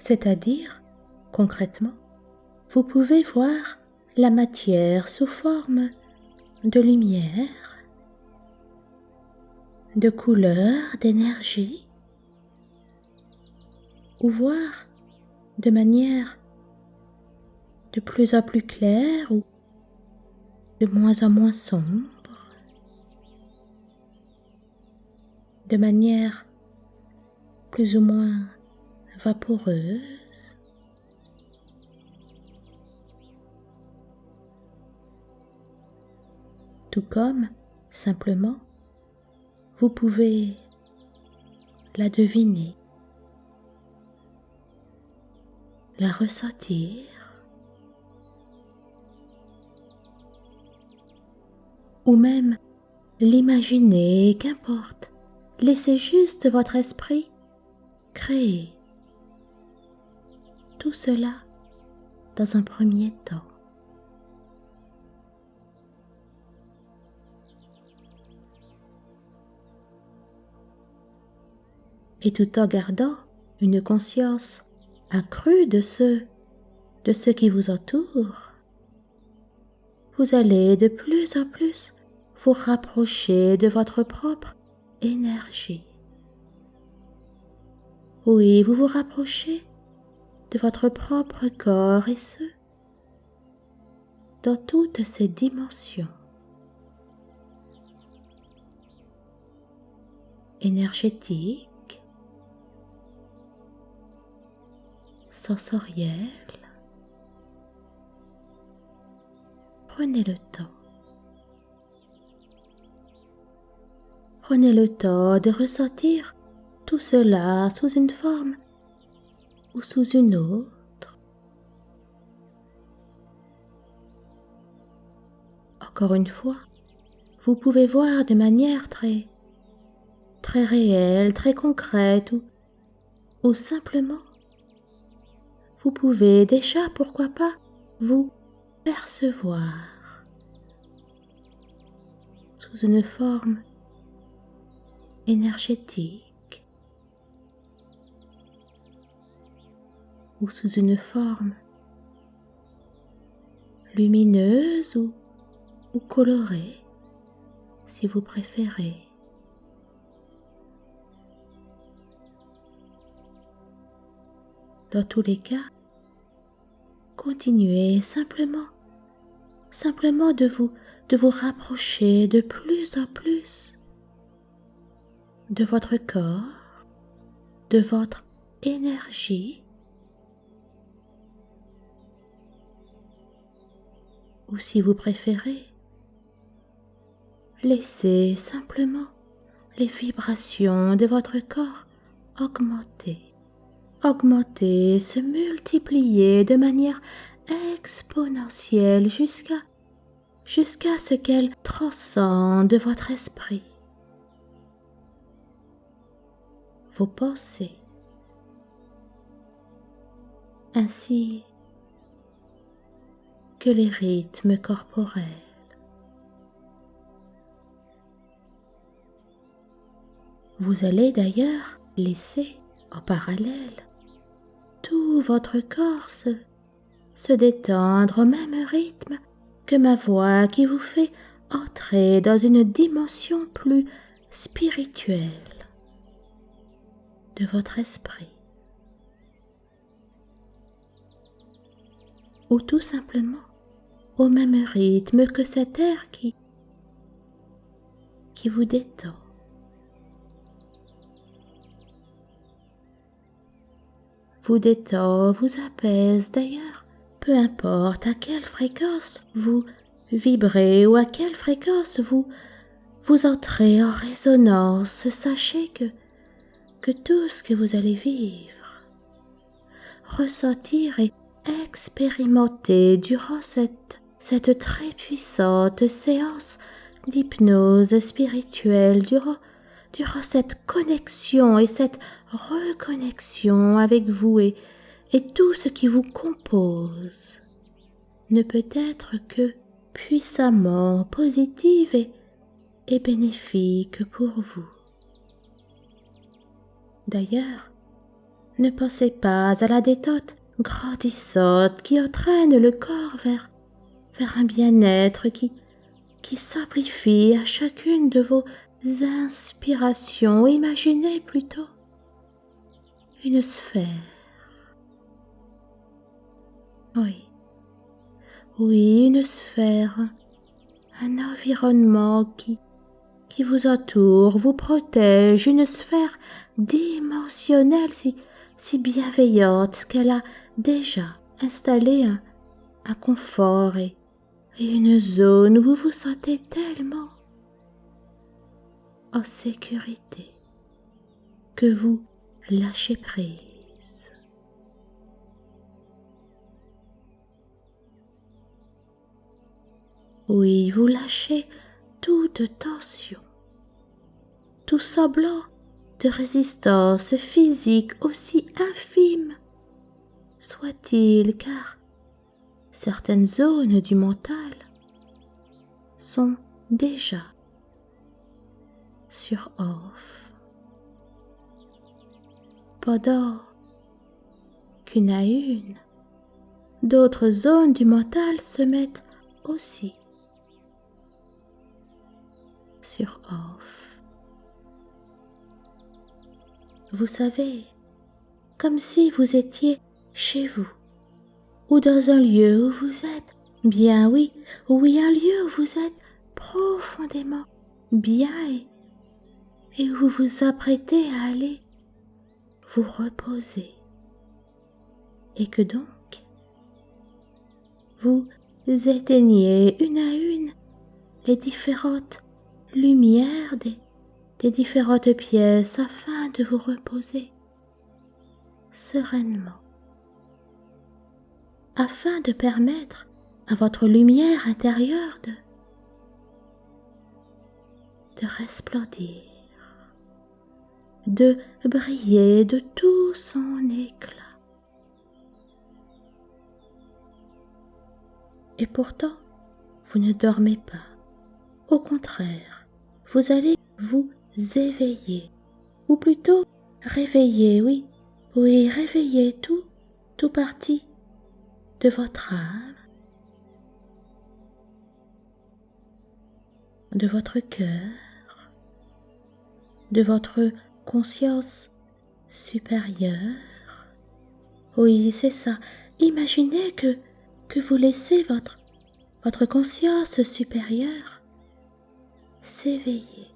C'est-à-dire Concrètement, vous pouvez voir la matière sous forme de lumière, de couleur, d'énergie, ou voir de manière de plus en plus claire ou de moins en moins sombre, de manière plus ou moins vaporeuse. Tout comme, simplement, vous pouvez la deviner, la ressentir, ou même l'imaginer, qu'importe, laissez juste votre esprit créer tout cela dans un premier temps. Et tout en gardant une conscience accrue de ce de ce qui vous entoure, vous allez de plus en plus vous rapprocher de votre propre énergie. Oui, vous vous rapprochez de votre propre corps et ce, dans toutes ses dimensions. énergétique, sensorielle. Prenez le temps. Prenez le temps de ressentir tout cela sous une forme ou sous une autre. Encore une fois, vous pouvez voir de manière très très réelle, très concrète ou, ou simplement vous pouvez déjà, pourquoi pas, vous percevoir sous une forme énergétique ou sous une forme lumineuse ou, ou colorée si vous préférez. Dans tous les cas, continuez simplement, simplement de vous, de vous rapprocher de plus en plus de votre corps, de votre énergie, ou si vous préférez, laissez simplement les vibrations de votre corps augmenter augmenter, se multiplier de manière exponentielle jusqu'à jusqu'à ce qu'elle transcende votre esprit, vos pensées, ainsi que les rythmes corporels. Vous allez d'ailleurs laisser en parallèle tout votre corps se, détendre au même rythme que ma voix qui vous fait entrer dans une dimension plus spirituelle de votre esprit. Ou tout simplement au même rythme que cet air qui, qui vous détend. Vous détend, vous apaise d'ailleurs. Peu importe à quelle fréquence vous vibrez ou à quelle fréquence vous vous entrez en résonance, sachez que que tout ce que vous allez vivre, ressentir et expérimenter durant cette, cette très puissante séance d'hypnose spirituelle, durant, durant cette connexion et cette reconnexion avec vous et, et tout ce qui vous compose ne peut être que puissamment positive et, bénéfique pour vous. D'ailleurs, ne pensez pas à la détente grandissante qui entraîne le corps vers, vers un bien-être qui, qui s'amplifie à chacune de vos inspirations. Imaginez plutôt une sphère. Oui, oui, une sphère, un environnement qui, qui vous entoure, vous protège, une sphère dimensionnelle si, bienveillante qu'elle a déjà installé un, confort et une zone où vous vous sentez tellement en sécurité que vous lâchez prise. Oui, vous lâchez toute tension, tout semblant de résistance physique aussi infime soit-il, car certaines zones du mental sont déjà sur off pendant qu'une à une, d'autres zones du mental se mettent aussi sur off. Vous savez, comme si vous étiez chez vous, ou dans un lieu où vous êtes bien, oui, oui, un lieu où vous êtes profondément bien et, et où vous vous apprêtez à aller vous reposer. Et que donc, vous éteignez une à une les différentes lumières des, des différentes pièces afin de vous reposer sereinement, afin de permettre à votre lumière intérieure de, de resplendir, de briller de tout son éclat. Et pourtant, vous ne dormez pas. Au contraire, vous allez vous éveiller, ou plutôt réveiller, oui, oui, réveiller tout, tout parti de votre âme, de votre cœur, de votre conscience supérieure. Oui, c'est ça. Imaginez que, vous laissez votre, votre conscience supérieure s'éveiller.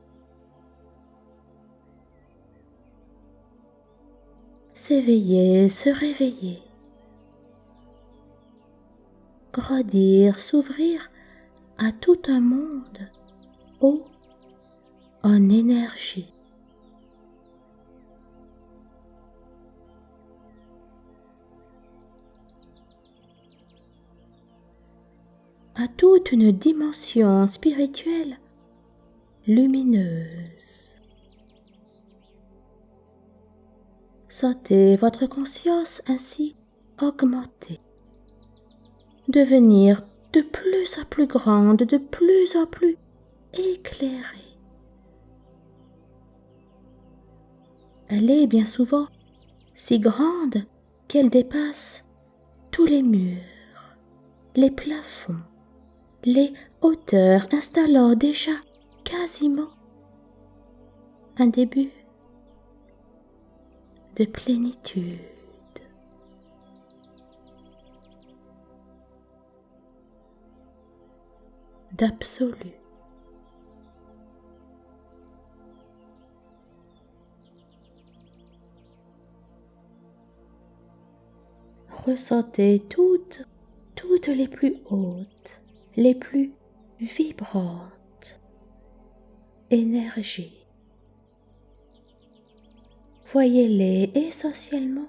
S'éveiller, se réveiller. Grandir, s'ouvrir à tout un monde haut en énergie. À toute une dimension spirituelle lumineuse. Sentez votre conscience ainsi augmenter, devenir de plus en plus grande, de plus en plus éclairée. Elle est bien souvent si grande qu'elle dépasse tous les murs, les plafonds, les hauteurs installant déjà quasiment un début de plénitude. d'absolu. Ressentez toutes, toutes les plus hautes les plus vibrantes énergies. Voyez-les essentiellement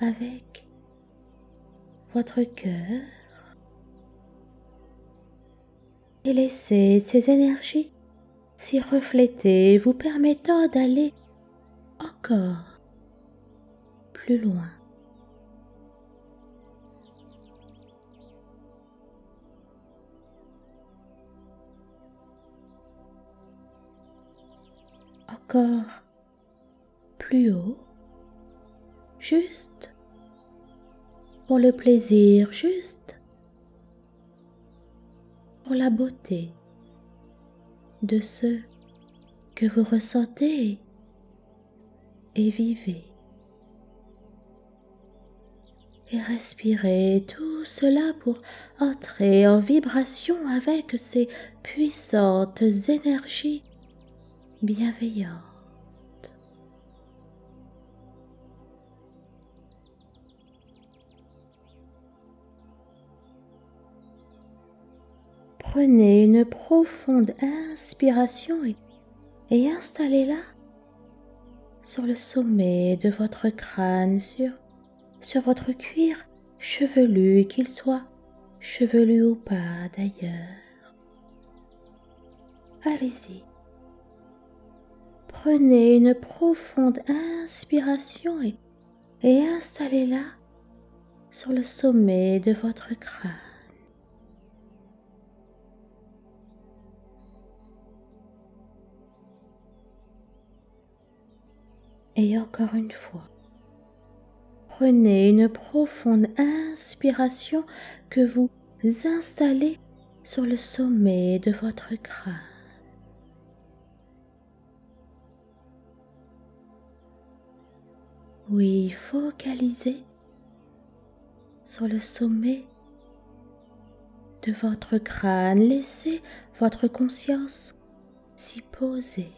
avec votre cœur et laissez ces énergies s'y refléter, vous permettant d'aller encore plus loin. Encore plus haut, juste pour le plaisir, juste pour la beauté de ce que vous ressentez et vivez. Et respirez tout cela pour entrer en vibration avec ces puissantes énergies bienveillante. Prenez une profonde inspiration et, installez-la sur le sommet de votre crâne, sur, votre cuir chevelu, qu'il soit chevelu ou pas d'ailleurs. Allez-y. Prenez une profonde inspiration et, installez-la sur le sommet de votre crâne. Et encore une fois, prenez une profonde inspiration que vous installez sur le sommet de votre crâne. Oui, focalisez sur le sommet de votre crâne. Laissez votre conscience s'y poser.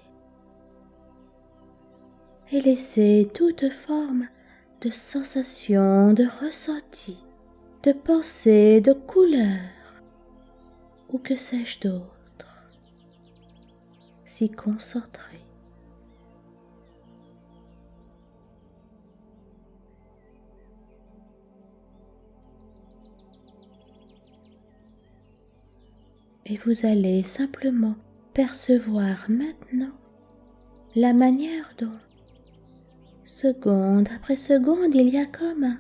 Et laissez toute forme de sensation, de ressenti, de pensée, de couleur, ou que sais-je d'autre, s'y concentrer. Et vous allez simplement percevoir maintenant la manière dont, seconde après seconde, il y a comme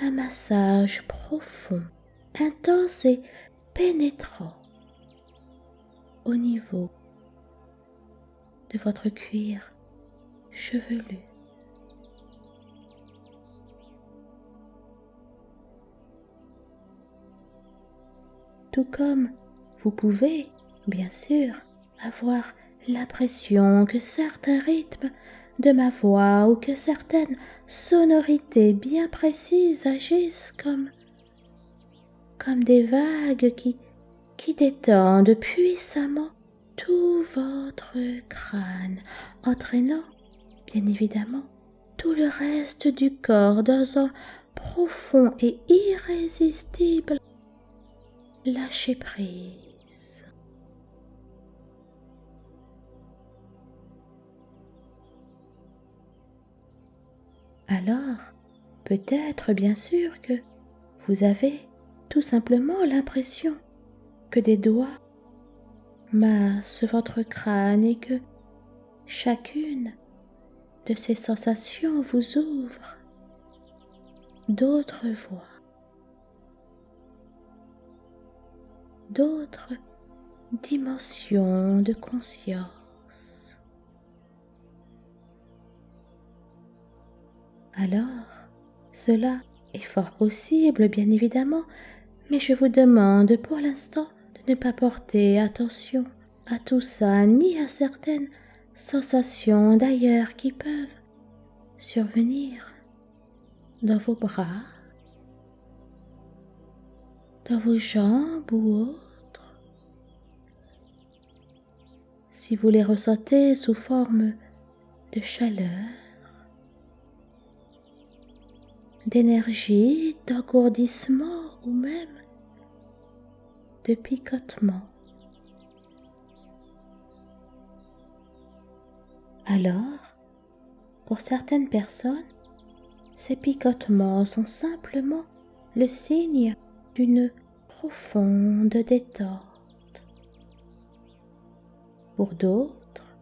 un, massage profond, intense et pénétrant au niveau de votre cuir chevelu. Tout comme vous pouvez, bien sûr, avoir l'impression que certains rythmes de ma voix ou que certaines sonorités bien précises agissent comme comme des vagues qui qui détendent puissamment tout votre crâne, entraînant bien évidemment tout le reste du corps dans un profond et irrésistible lâcher prise. Alors peut-être bien sûr que vous avez tout simplement l'impression que des doigts massent votre crâne et que chacune de ces sensations vous ouvre d'autres voies, d'autres dimensions de conscience. Alors cela est fort possible, bien évidemment, mais je vous demande pour l'instant de ne pas porter attention à tout ça, ni à certaines sensations d'ailleurs qui peuvent survenir dans vos bras, dans vos jambes ou autres. Si vous les ressentez sous forme de chaleur, d'énergie, d'engourdissement ou même de picotement. Alors, pour certaines personnes, ces picotements sont simplement le signe d'une profonde détente. Pour d'autres,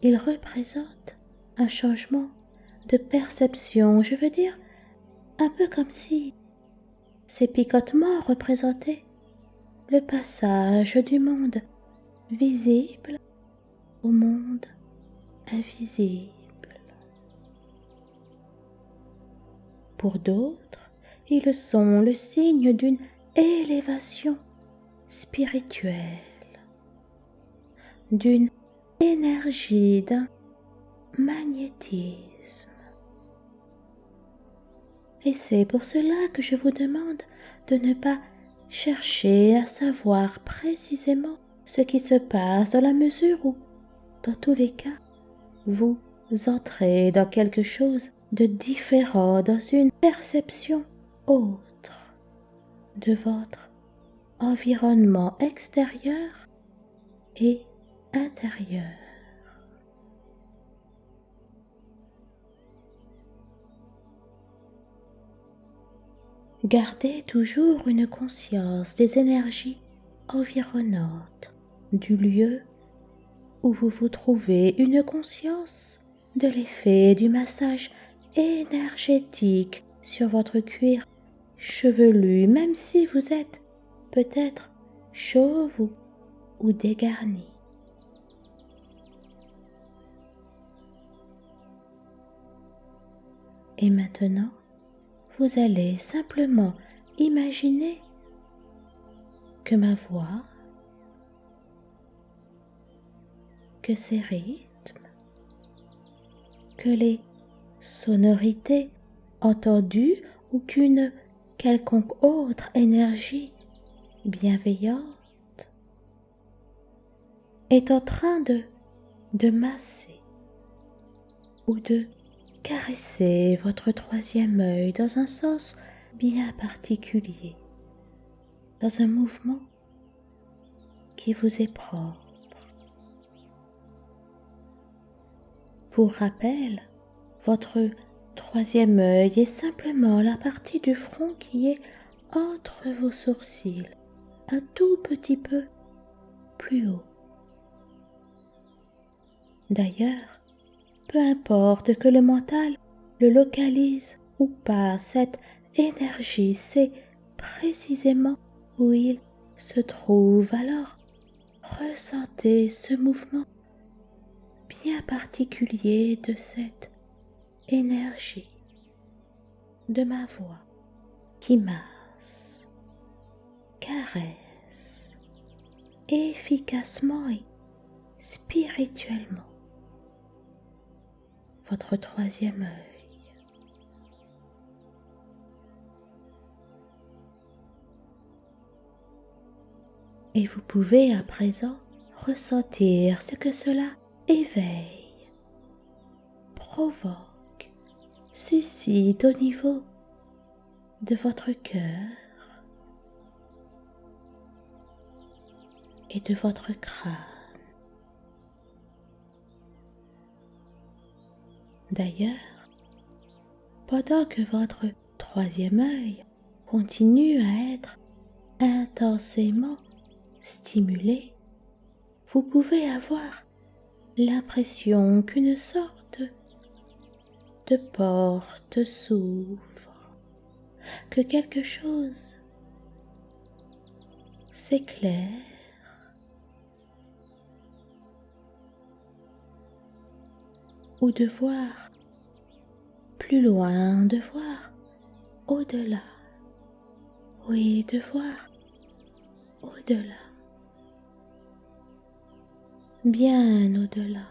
ils représentent un changement de perception, je veux dire un peu comme si ces picotements représentaient le passage du monde visible au monde invisible. Pour d'autres, ils sont le signe d'une élévation spirituelle, d'une énergie, d'un magnétisme. Et c'est pour cela que je vous demande de ne pas chercher à savoir précisément ce qui se passe dans la mesure où, dans tous les cas, vous entrez dans quelque chose de différent, dans une perception autre de votre environnement extérieur et intérieur. Gardez toujours une conscience des énergies environnantes du lieu où vous vous trouvez, une conscience de l'effet du massage énergétique sur votre cuir chevelu, même si vous êtes peut-être chauve ou, dégarni. Et maintenant, vous allez simplement imaginer que ma voix, que ses rythmes, que les sonorités entendues ou qu'une quelconque autre énergie bienveillante est en train de, de masser ou de caresser votre troisième œil dans un sens bien particulier, dans un mouvement qui vous est propre. Pour rappel, votre troisième œil est simplement la partie du front qui est entre vos sourcils, un tout petit peu plus haut. D'ailleurs, peu importe que le mental le localise ou pas, cette énergie sait précisément où il se trouve. Alors, ressentez ce mouvement bien particulier de cette énergie de ma voix qui masse, caresse efficacement et spirituellement votre troisième œil. Et vous pouvez à présent ressentir ce que cela éveille, provoque, suscite au niveau de votre cœur et de votre crâne. D'ailleurs, pendant que votre troisième œil continue à être intensément stimulé, vous pouvez avoir l'impression qu'une sorte de porte s'ouvre, que quelque chose s'éclaire ou de voir plus loin, de voir au-delà. Oui, de voir au-delà. Bien au-delà.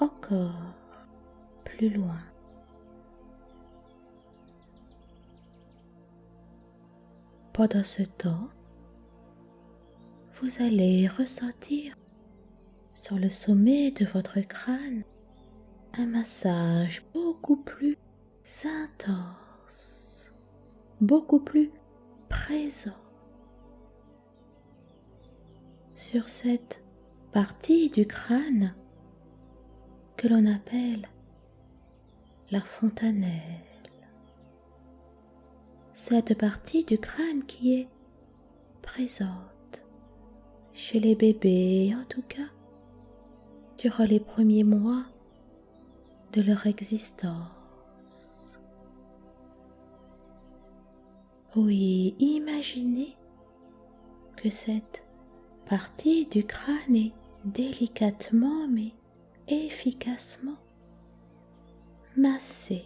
Encore plus loin. Pendant ce temps, vous allez ressentir sur le sommet de votre crâne un massage beaucoup plus intense, beaucoup plus présent sur cette partie du crâne que l'on appelle la fontanelle. Cette partie du crâne qui est présente chez les bébés en tout cas durant les premiers mois de leur existence. Oui, imaginez que cette partie du crâne est délicatement mais efficacement massée,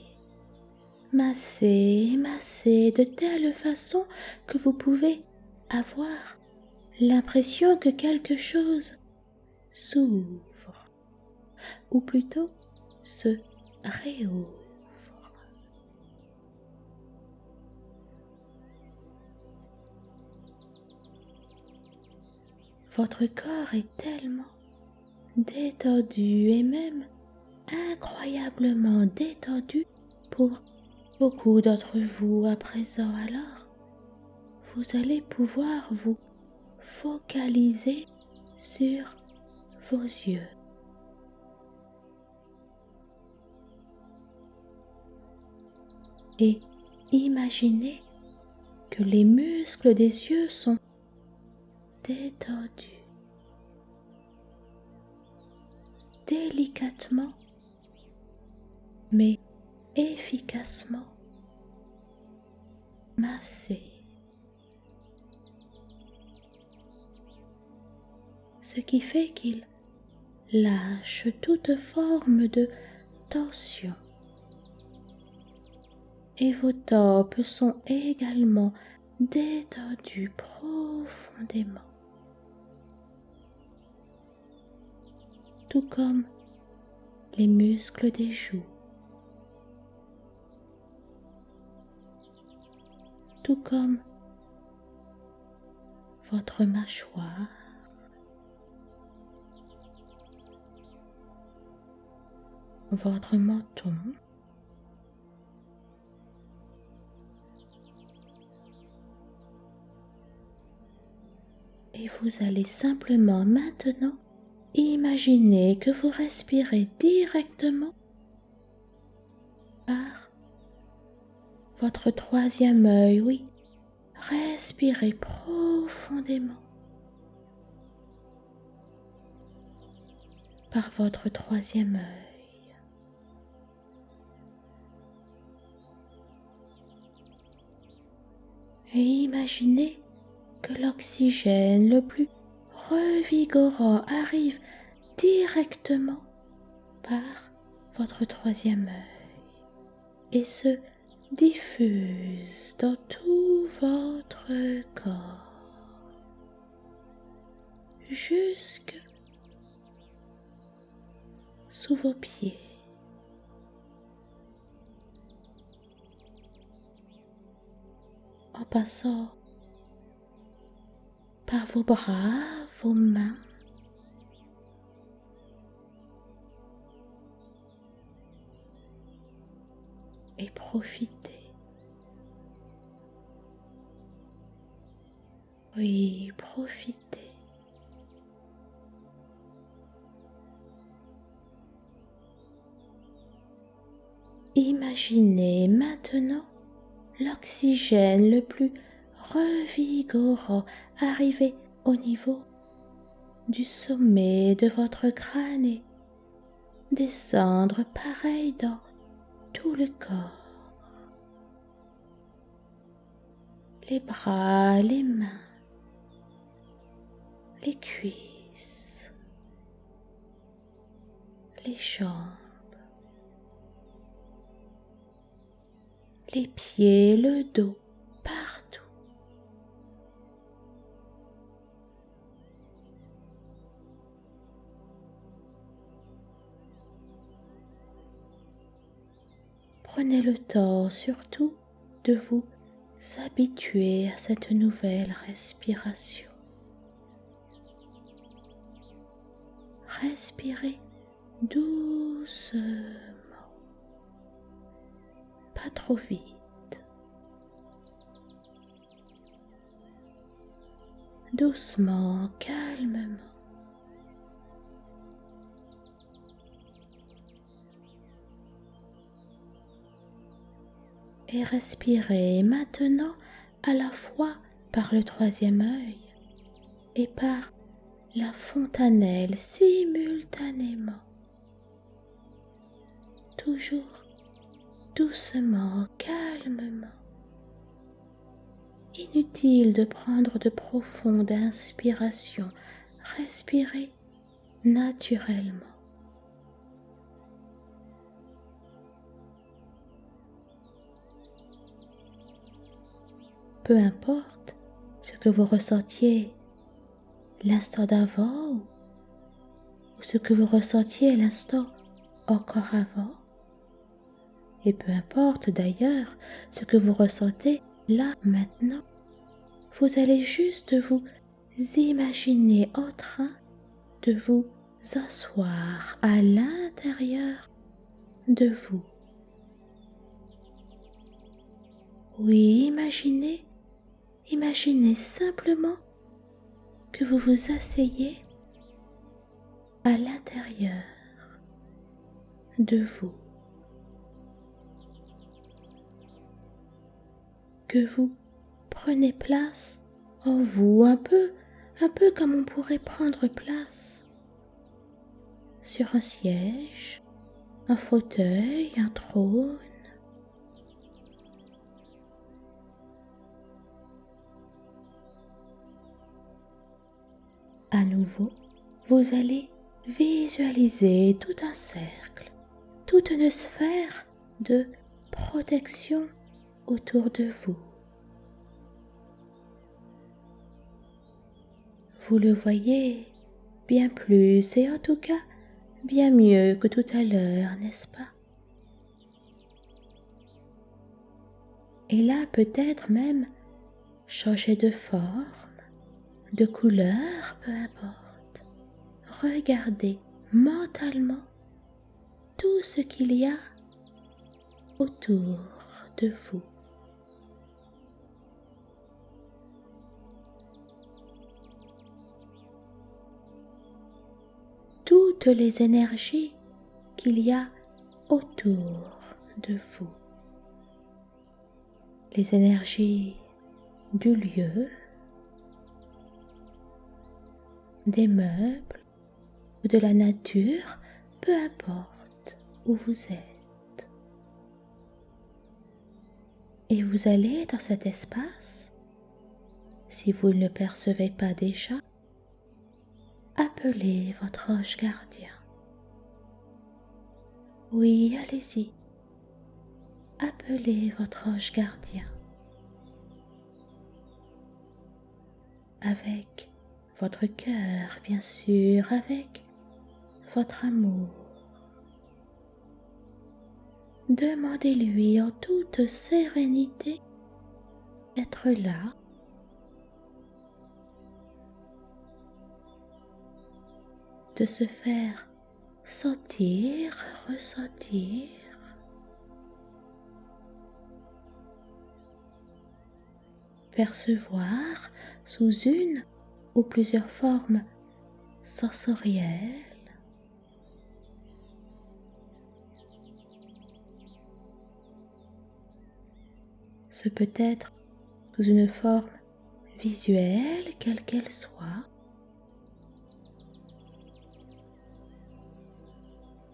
massée, massée de telle façon que vous pouvez avoir l'impression que quelque chose s'ouvre ou plutôt se réouvre. Votre corps est tellement détendu et même incroyablement détendu pour beaucoup d'entre vous à présent. Alors, vous allez pouvoir vous focaliser sur vos yeux. Et imaginez que les muscles des yeux sont détendus délicatement mais efficacement massés. Ce qui fait qu'ils lâchent toute forme de tension et vos tempes sont également détendues profondément. Tout comme les muscles des joues. Tout comme votre mâchoire. Votre menton. Et vous allez simplement maintenant imaginer que vous respirez directement par votre troisième œil, oui. Respirez profondément par votre troisième œil. Et imaginez que l'oxygène le plus revigorant arrive directement par votre troisième œil et se diffuse dans tout votre corps jusque sous vos pieds. En passant par vos bras, vos mains, et profitez. Oui, profitez. Imaginez maintenant l'oxygène le plus revigorant arriver au niveau du sommet de votre crâne et descendre pareil dans tout le corps, les bras, les mains, les cuisses, les jambes, les pieds, le dos, partout. Prenez le temps surtout de vous habituer à cette nouvelle respiration. Respirez doucement, pas trop vite. Doucement, calmement. Et respirez maintenant à la fois par le troisième œil et par la fontanelle simultanément. Toujours doucement, calmement. Inutile de prendre de profondes inspirations. Respirez naturellement. Peu importe ce que vous ressentiez l'instant d'avant ou ce que vous ressentiez l'instant encore avant. Et peu importe d'ailleurs ce que vous ressentez là maintenant, vous allez juste vous imaginer en train de vous asseoir à l'intérieur de vous. Oui, imaginez Imaginez simplement que vous vous asseyez à l'intérieur de vous, que vous prenez place en vous un peu, un peu comme on pourrait prendre place sur un siège, un fauteuil, un trône, À nouveau, vous allez visualiser tout un cercle, toute une sphère de protection autour de vous. Vous le voyez bien plus et en tout cas bien mieux que tout à l'heure, n'est-ce pas? Et là peut-être même changer de forme, de couleur, peu importe. Regardez mentalement tout ce qu'il y a autour de vous. Toutes les énergies qu'il y a autour de vous. Les énergies du lieu, des meubles ou de la nature, peu importe où vous êtes. Et vous allez dans cet espace, si vous ne le percevez pas déjà, appeler votre ange gardien. Oui, allez-y. Appelez votre ange gardien. Avec votre cœur, bien sûr, avec votre amour. Demandez-lui en toute sérénité d'être là, de se faire sentir, ressentir. percevoir sous une ou plusieurs formes sensorielles. Ce peut être sous une forme visuelle, quelle qu'elle soit,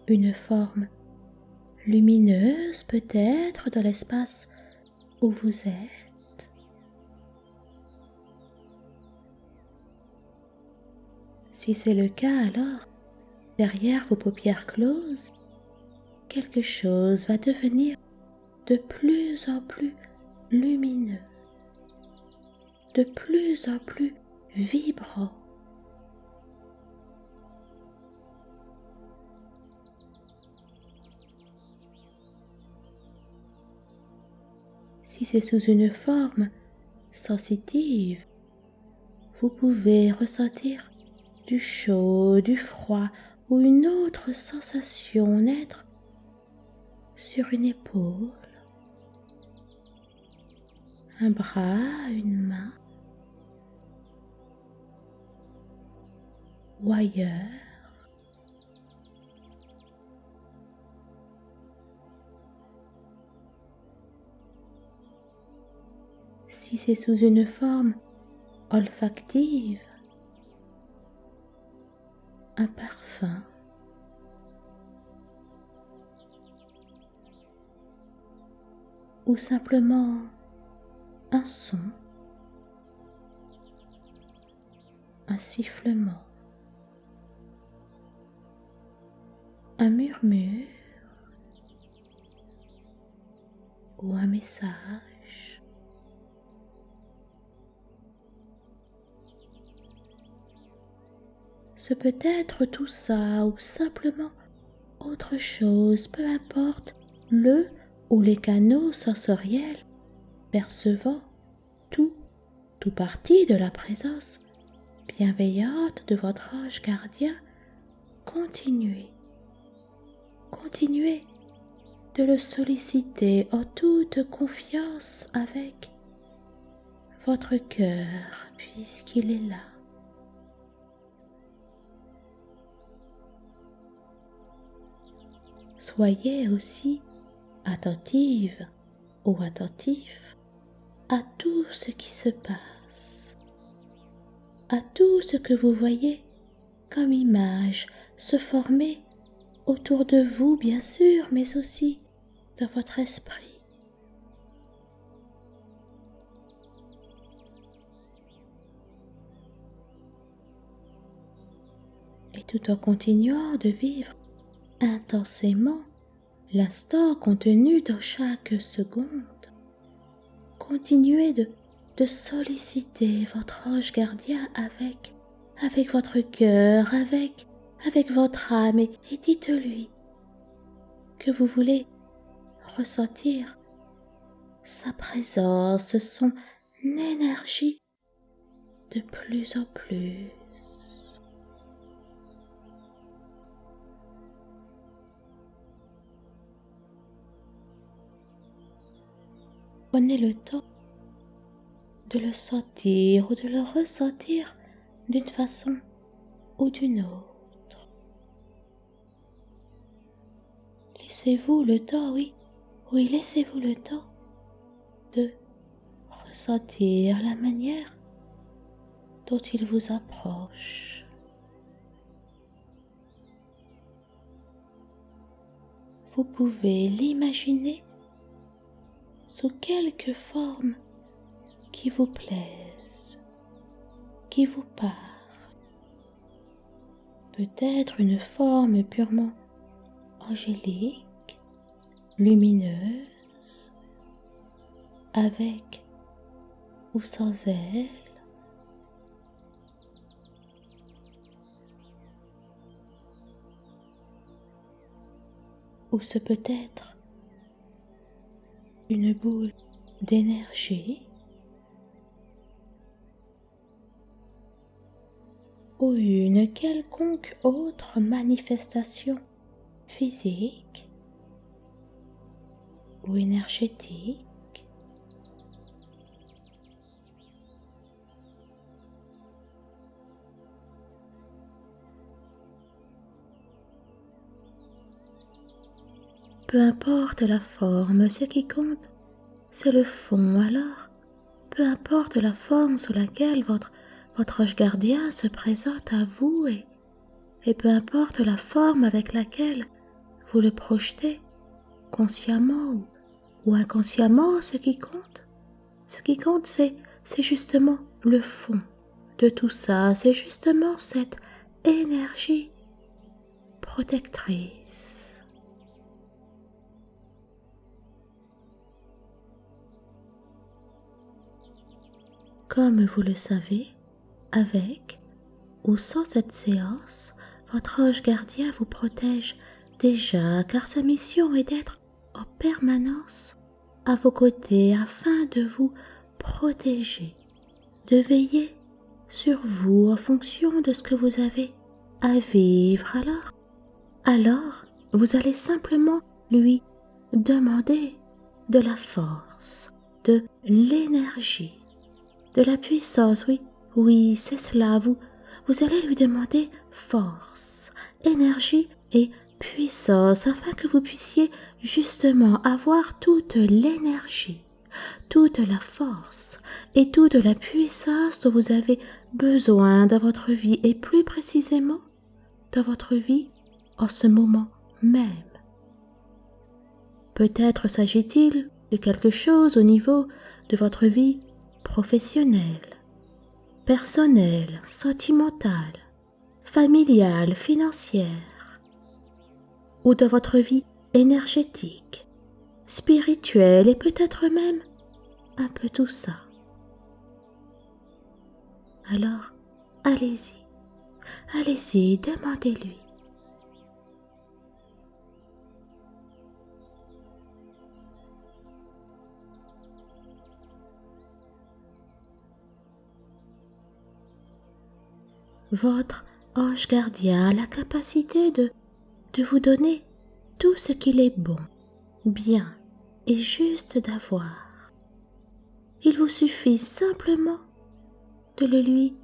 une forme lumineuse peut-être dans l'espace où vous êtes. Si c'est le cas, alors, derrière vos paupières closes, quelque chose va devenir de plus en plus lumineux, de plus en plus vibrant. Si c'est sous une forme sensitive, vous pouvez ressentir du chaud, du froid ou une autre sensation naître sur une épaule, un bras, une main ou ailleurs. Si c'est sous une forme olfactive, un parfum, ou simplement un son, un sifflement, un murmure. Ou un message. Ce peut être tout ça ou simplement autre chose, peu importe le ou les canaux sensoriels percevant tout, tout parti de la présence bienveillante de votre ange gardien, continuez, continuez de le solliciter en toute confiance avec votre cœur puisqu'il est là. Soyez aussi attentive ou attentif à tout ce qui se passe, à tout ce que vous voyez comme image se former autour de vous, bien sûr, mais aussi dans votre esprit. Et tout en continuant de vivre intensément l'instant contenu dans chaque seconde, continuez de, solliciter votre ange gardien avec, votre cœur, avec, votre âme et dites-lui que vous voulez ressentir sa présence, son énergie de plus en plus. Prenez le temps de le sentir ou de le ressentir d'une façon ou d'une autre. Laissez-vous le temps, oui, oui, laissez-vous le temps de ressentir la manière dont il vous approche. Vous pouvez l'imaginer sous quelque forme qui vous plaise, qui vous parle. Peut-être une forme purement angélique, lumineuse, avec ou sans elle. Ou ce peut être une boule d'énergie. Ou une quelconque autre manifestation physique ou énergétique Peu importe la forme, ce qui compte, c'est le fond. Alors, peu importe la forme sous laquelle votre, votre ange gardien se présente à vous et, et peu importe la forme avec laquelle vous le projetez, consciemment ou, ou inconsciemment, ce qui compte, ce qui compte, c'est, c'est justement le fond de tout ça, c'est justement cette énergie protectrice Comme vous le savez, avec ou sans cette séance, votre ange gardien vous protège déjà car sa mission est d'être en permanence à vos côtés afin de vous protéger, de veiller sur vous en fonction de ce que vous avez à vivre. Alors, alors, vous allez simplement lui demander de la force, de l'énergie de la puissance, oui, oui, c'est cela, vous, vous allez lui demander force, énergie et puissance afin que vous puissiez justement avoir toute l'énergie, toute la force et toute la puissance dont vous avez besoin dans votre vie et plus précisément dans votre vie en ce moment même. Peut-être s'agit-il de quelque chose au niveau de votre vie professionnelle, personnelle, sentimentale, familiale, financière, ou de votre vie énergétique, spirituelle et peut-être même un peu tout ça. Alors, allez-y, allez-y, demandez-lui. Votre ange gardien a la capacité de, de vous donner tout ce qu'il est bon, bien et juste d'avoir. Il vous suffit simplement de le lui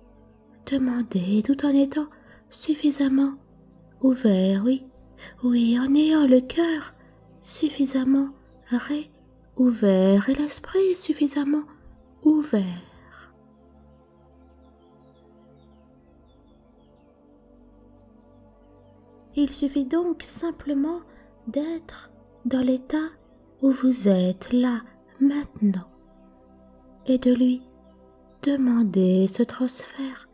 demander tout en étant suffisamment ouvert, oui, oui, en ayant le cœur suffisamment réouvert et l'esprit suffisamment ouvert. Il suffit donc simplement d'être dans l'état où vous êtes là maintenant et de lui demander ce transfert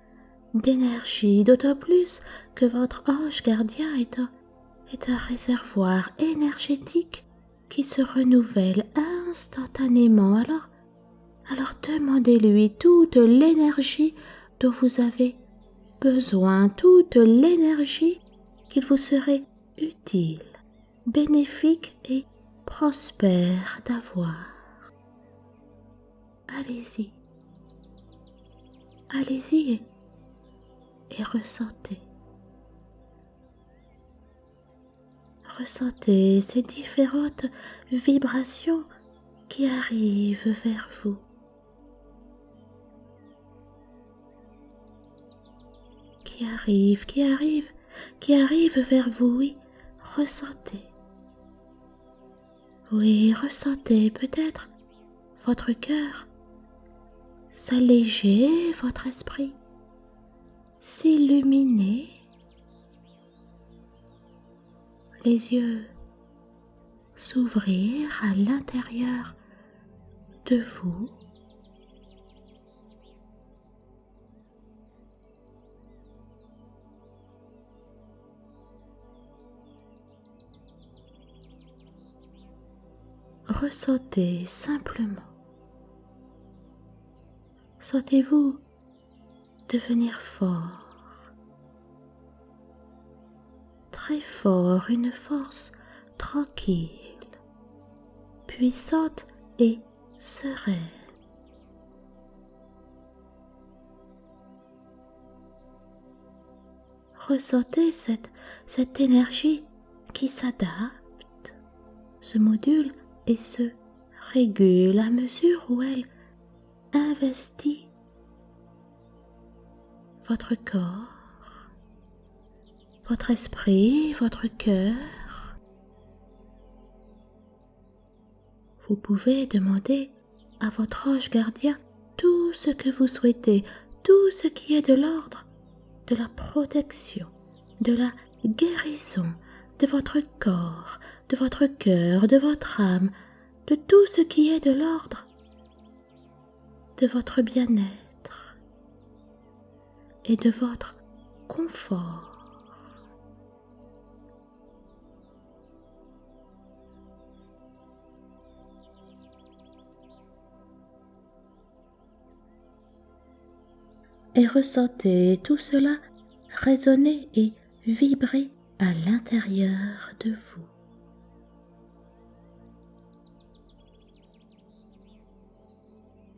d'énergie, d'autant plus que votre ange gardien est un, est un réservoir énergétique qui se renouvelle instantanément. Alors, Alors demandez-lui toute l'énergie dont vous avez besoin, toute l'énergie qu'il vous serait utile, bénéfique et prospère d'avoir. Allez-y, allez-y et, ressentez. Ressentez ces différentes vibrations qui arrivent vers vous. Qui arrivent, qui arrivent, qui arrivent vers vous, oui, ressentez. Oui, ressentez peut-être votre cœur s'alléger, votre esprit s'illuminer, les yeux s'ouvrir à l'intérieur de vous. Ressentez simplement. Sentez-vous devenir fort, très fort, une force tranquille, puissante et sereine. Ressentez cette, cette énergie qui s'adapte, se module et se régule à mesure où elle investit votre corps, votre esprit, votre cœur. Vous pouvez demander à votre ange gardien tout ce que vous souhaitez, tout ce qui est de l'ordre, de la protection, de la guérison de votre corps, de votre cœur, de votre âme, de tout ce qui est de l'ordre de votre bien-être et de votre confort. et ressentez tout cela résonner et vibrer à l'intérieur de vous.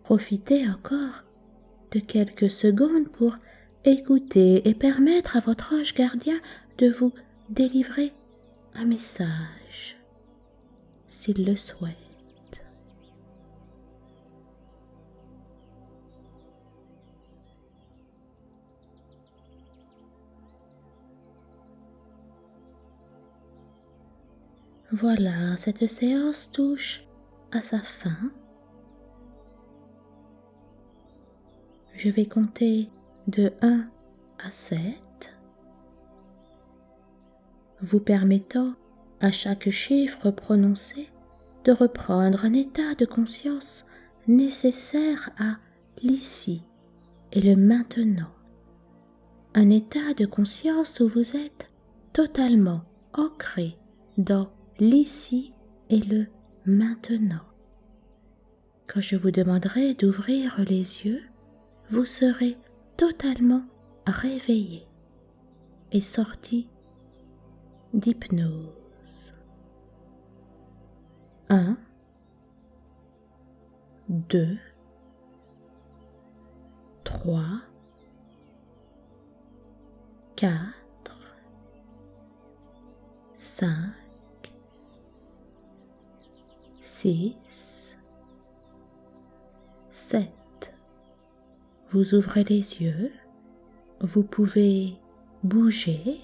Profitez encore de quelques secondes pour écouter et permettre à votre ange gardien de vous délivrer un message, s'il le souhaite. Voilà, cette séance touche à sa fin. Je vais compter de 1 à 7, vous permettant à chaque chiffre prononcé de reprendre un état de conscience nécessaire à l'ici et le maintenant. Un état de conscience où vous êtes totalement ancré dans l'ici et le maintenant. Quand je vous demanderai d'ouvrir les yeux, vous serez totalement réveillé et sorti d'hypnose. 1, 2, 3, 4, 5, 6, 7, vous ouvrez les yeux, vous pouvez bouger,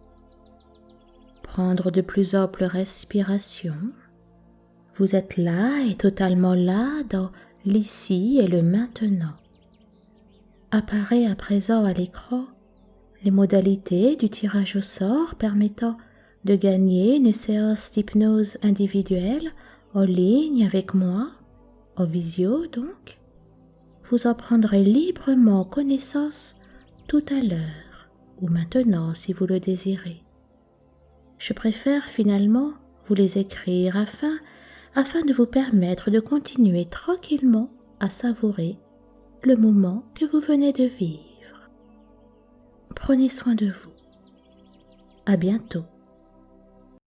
prendre de plus amples respirations. Vous êtes là et totalement là dans l'ici et le maintenant. Apparaît à présent à l'écran les modalités du tirage au sort permettant de gagner une séance d'hypnose individuelle en ligne avec moi, en visio donc vous en prendrez librement connaissance tout à l'heure ou maintenant si vous le désirez. Je préfère finalement vous les écrire afin, afin de vous permettre de continuer tranquillement à savourer le moment que vous venez de vivre. Prenez soin de vous. À bientôt.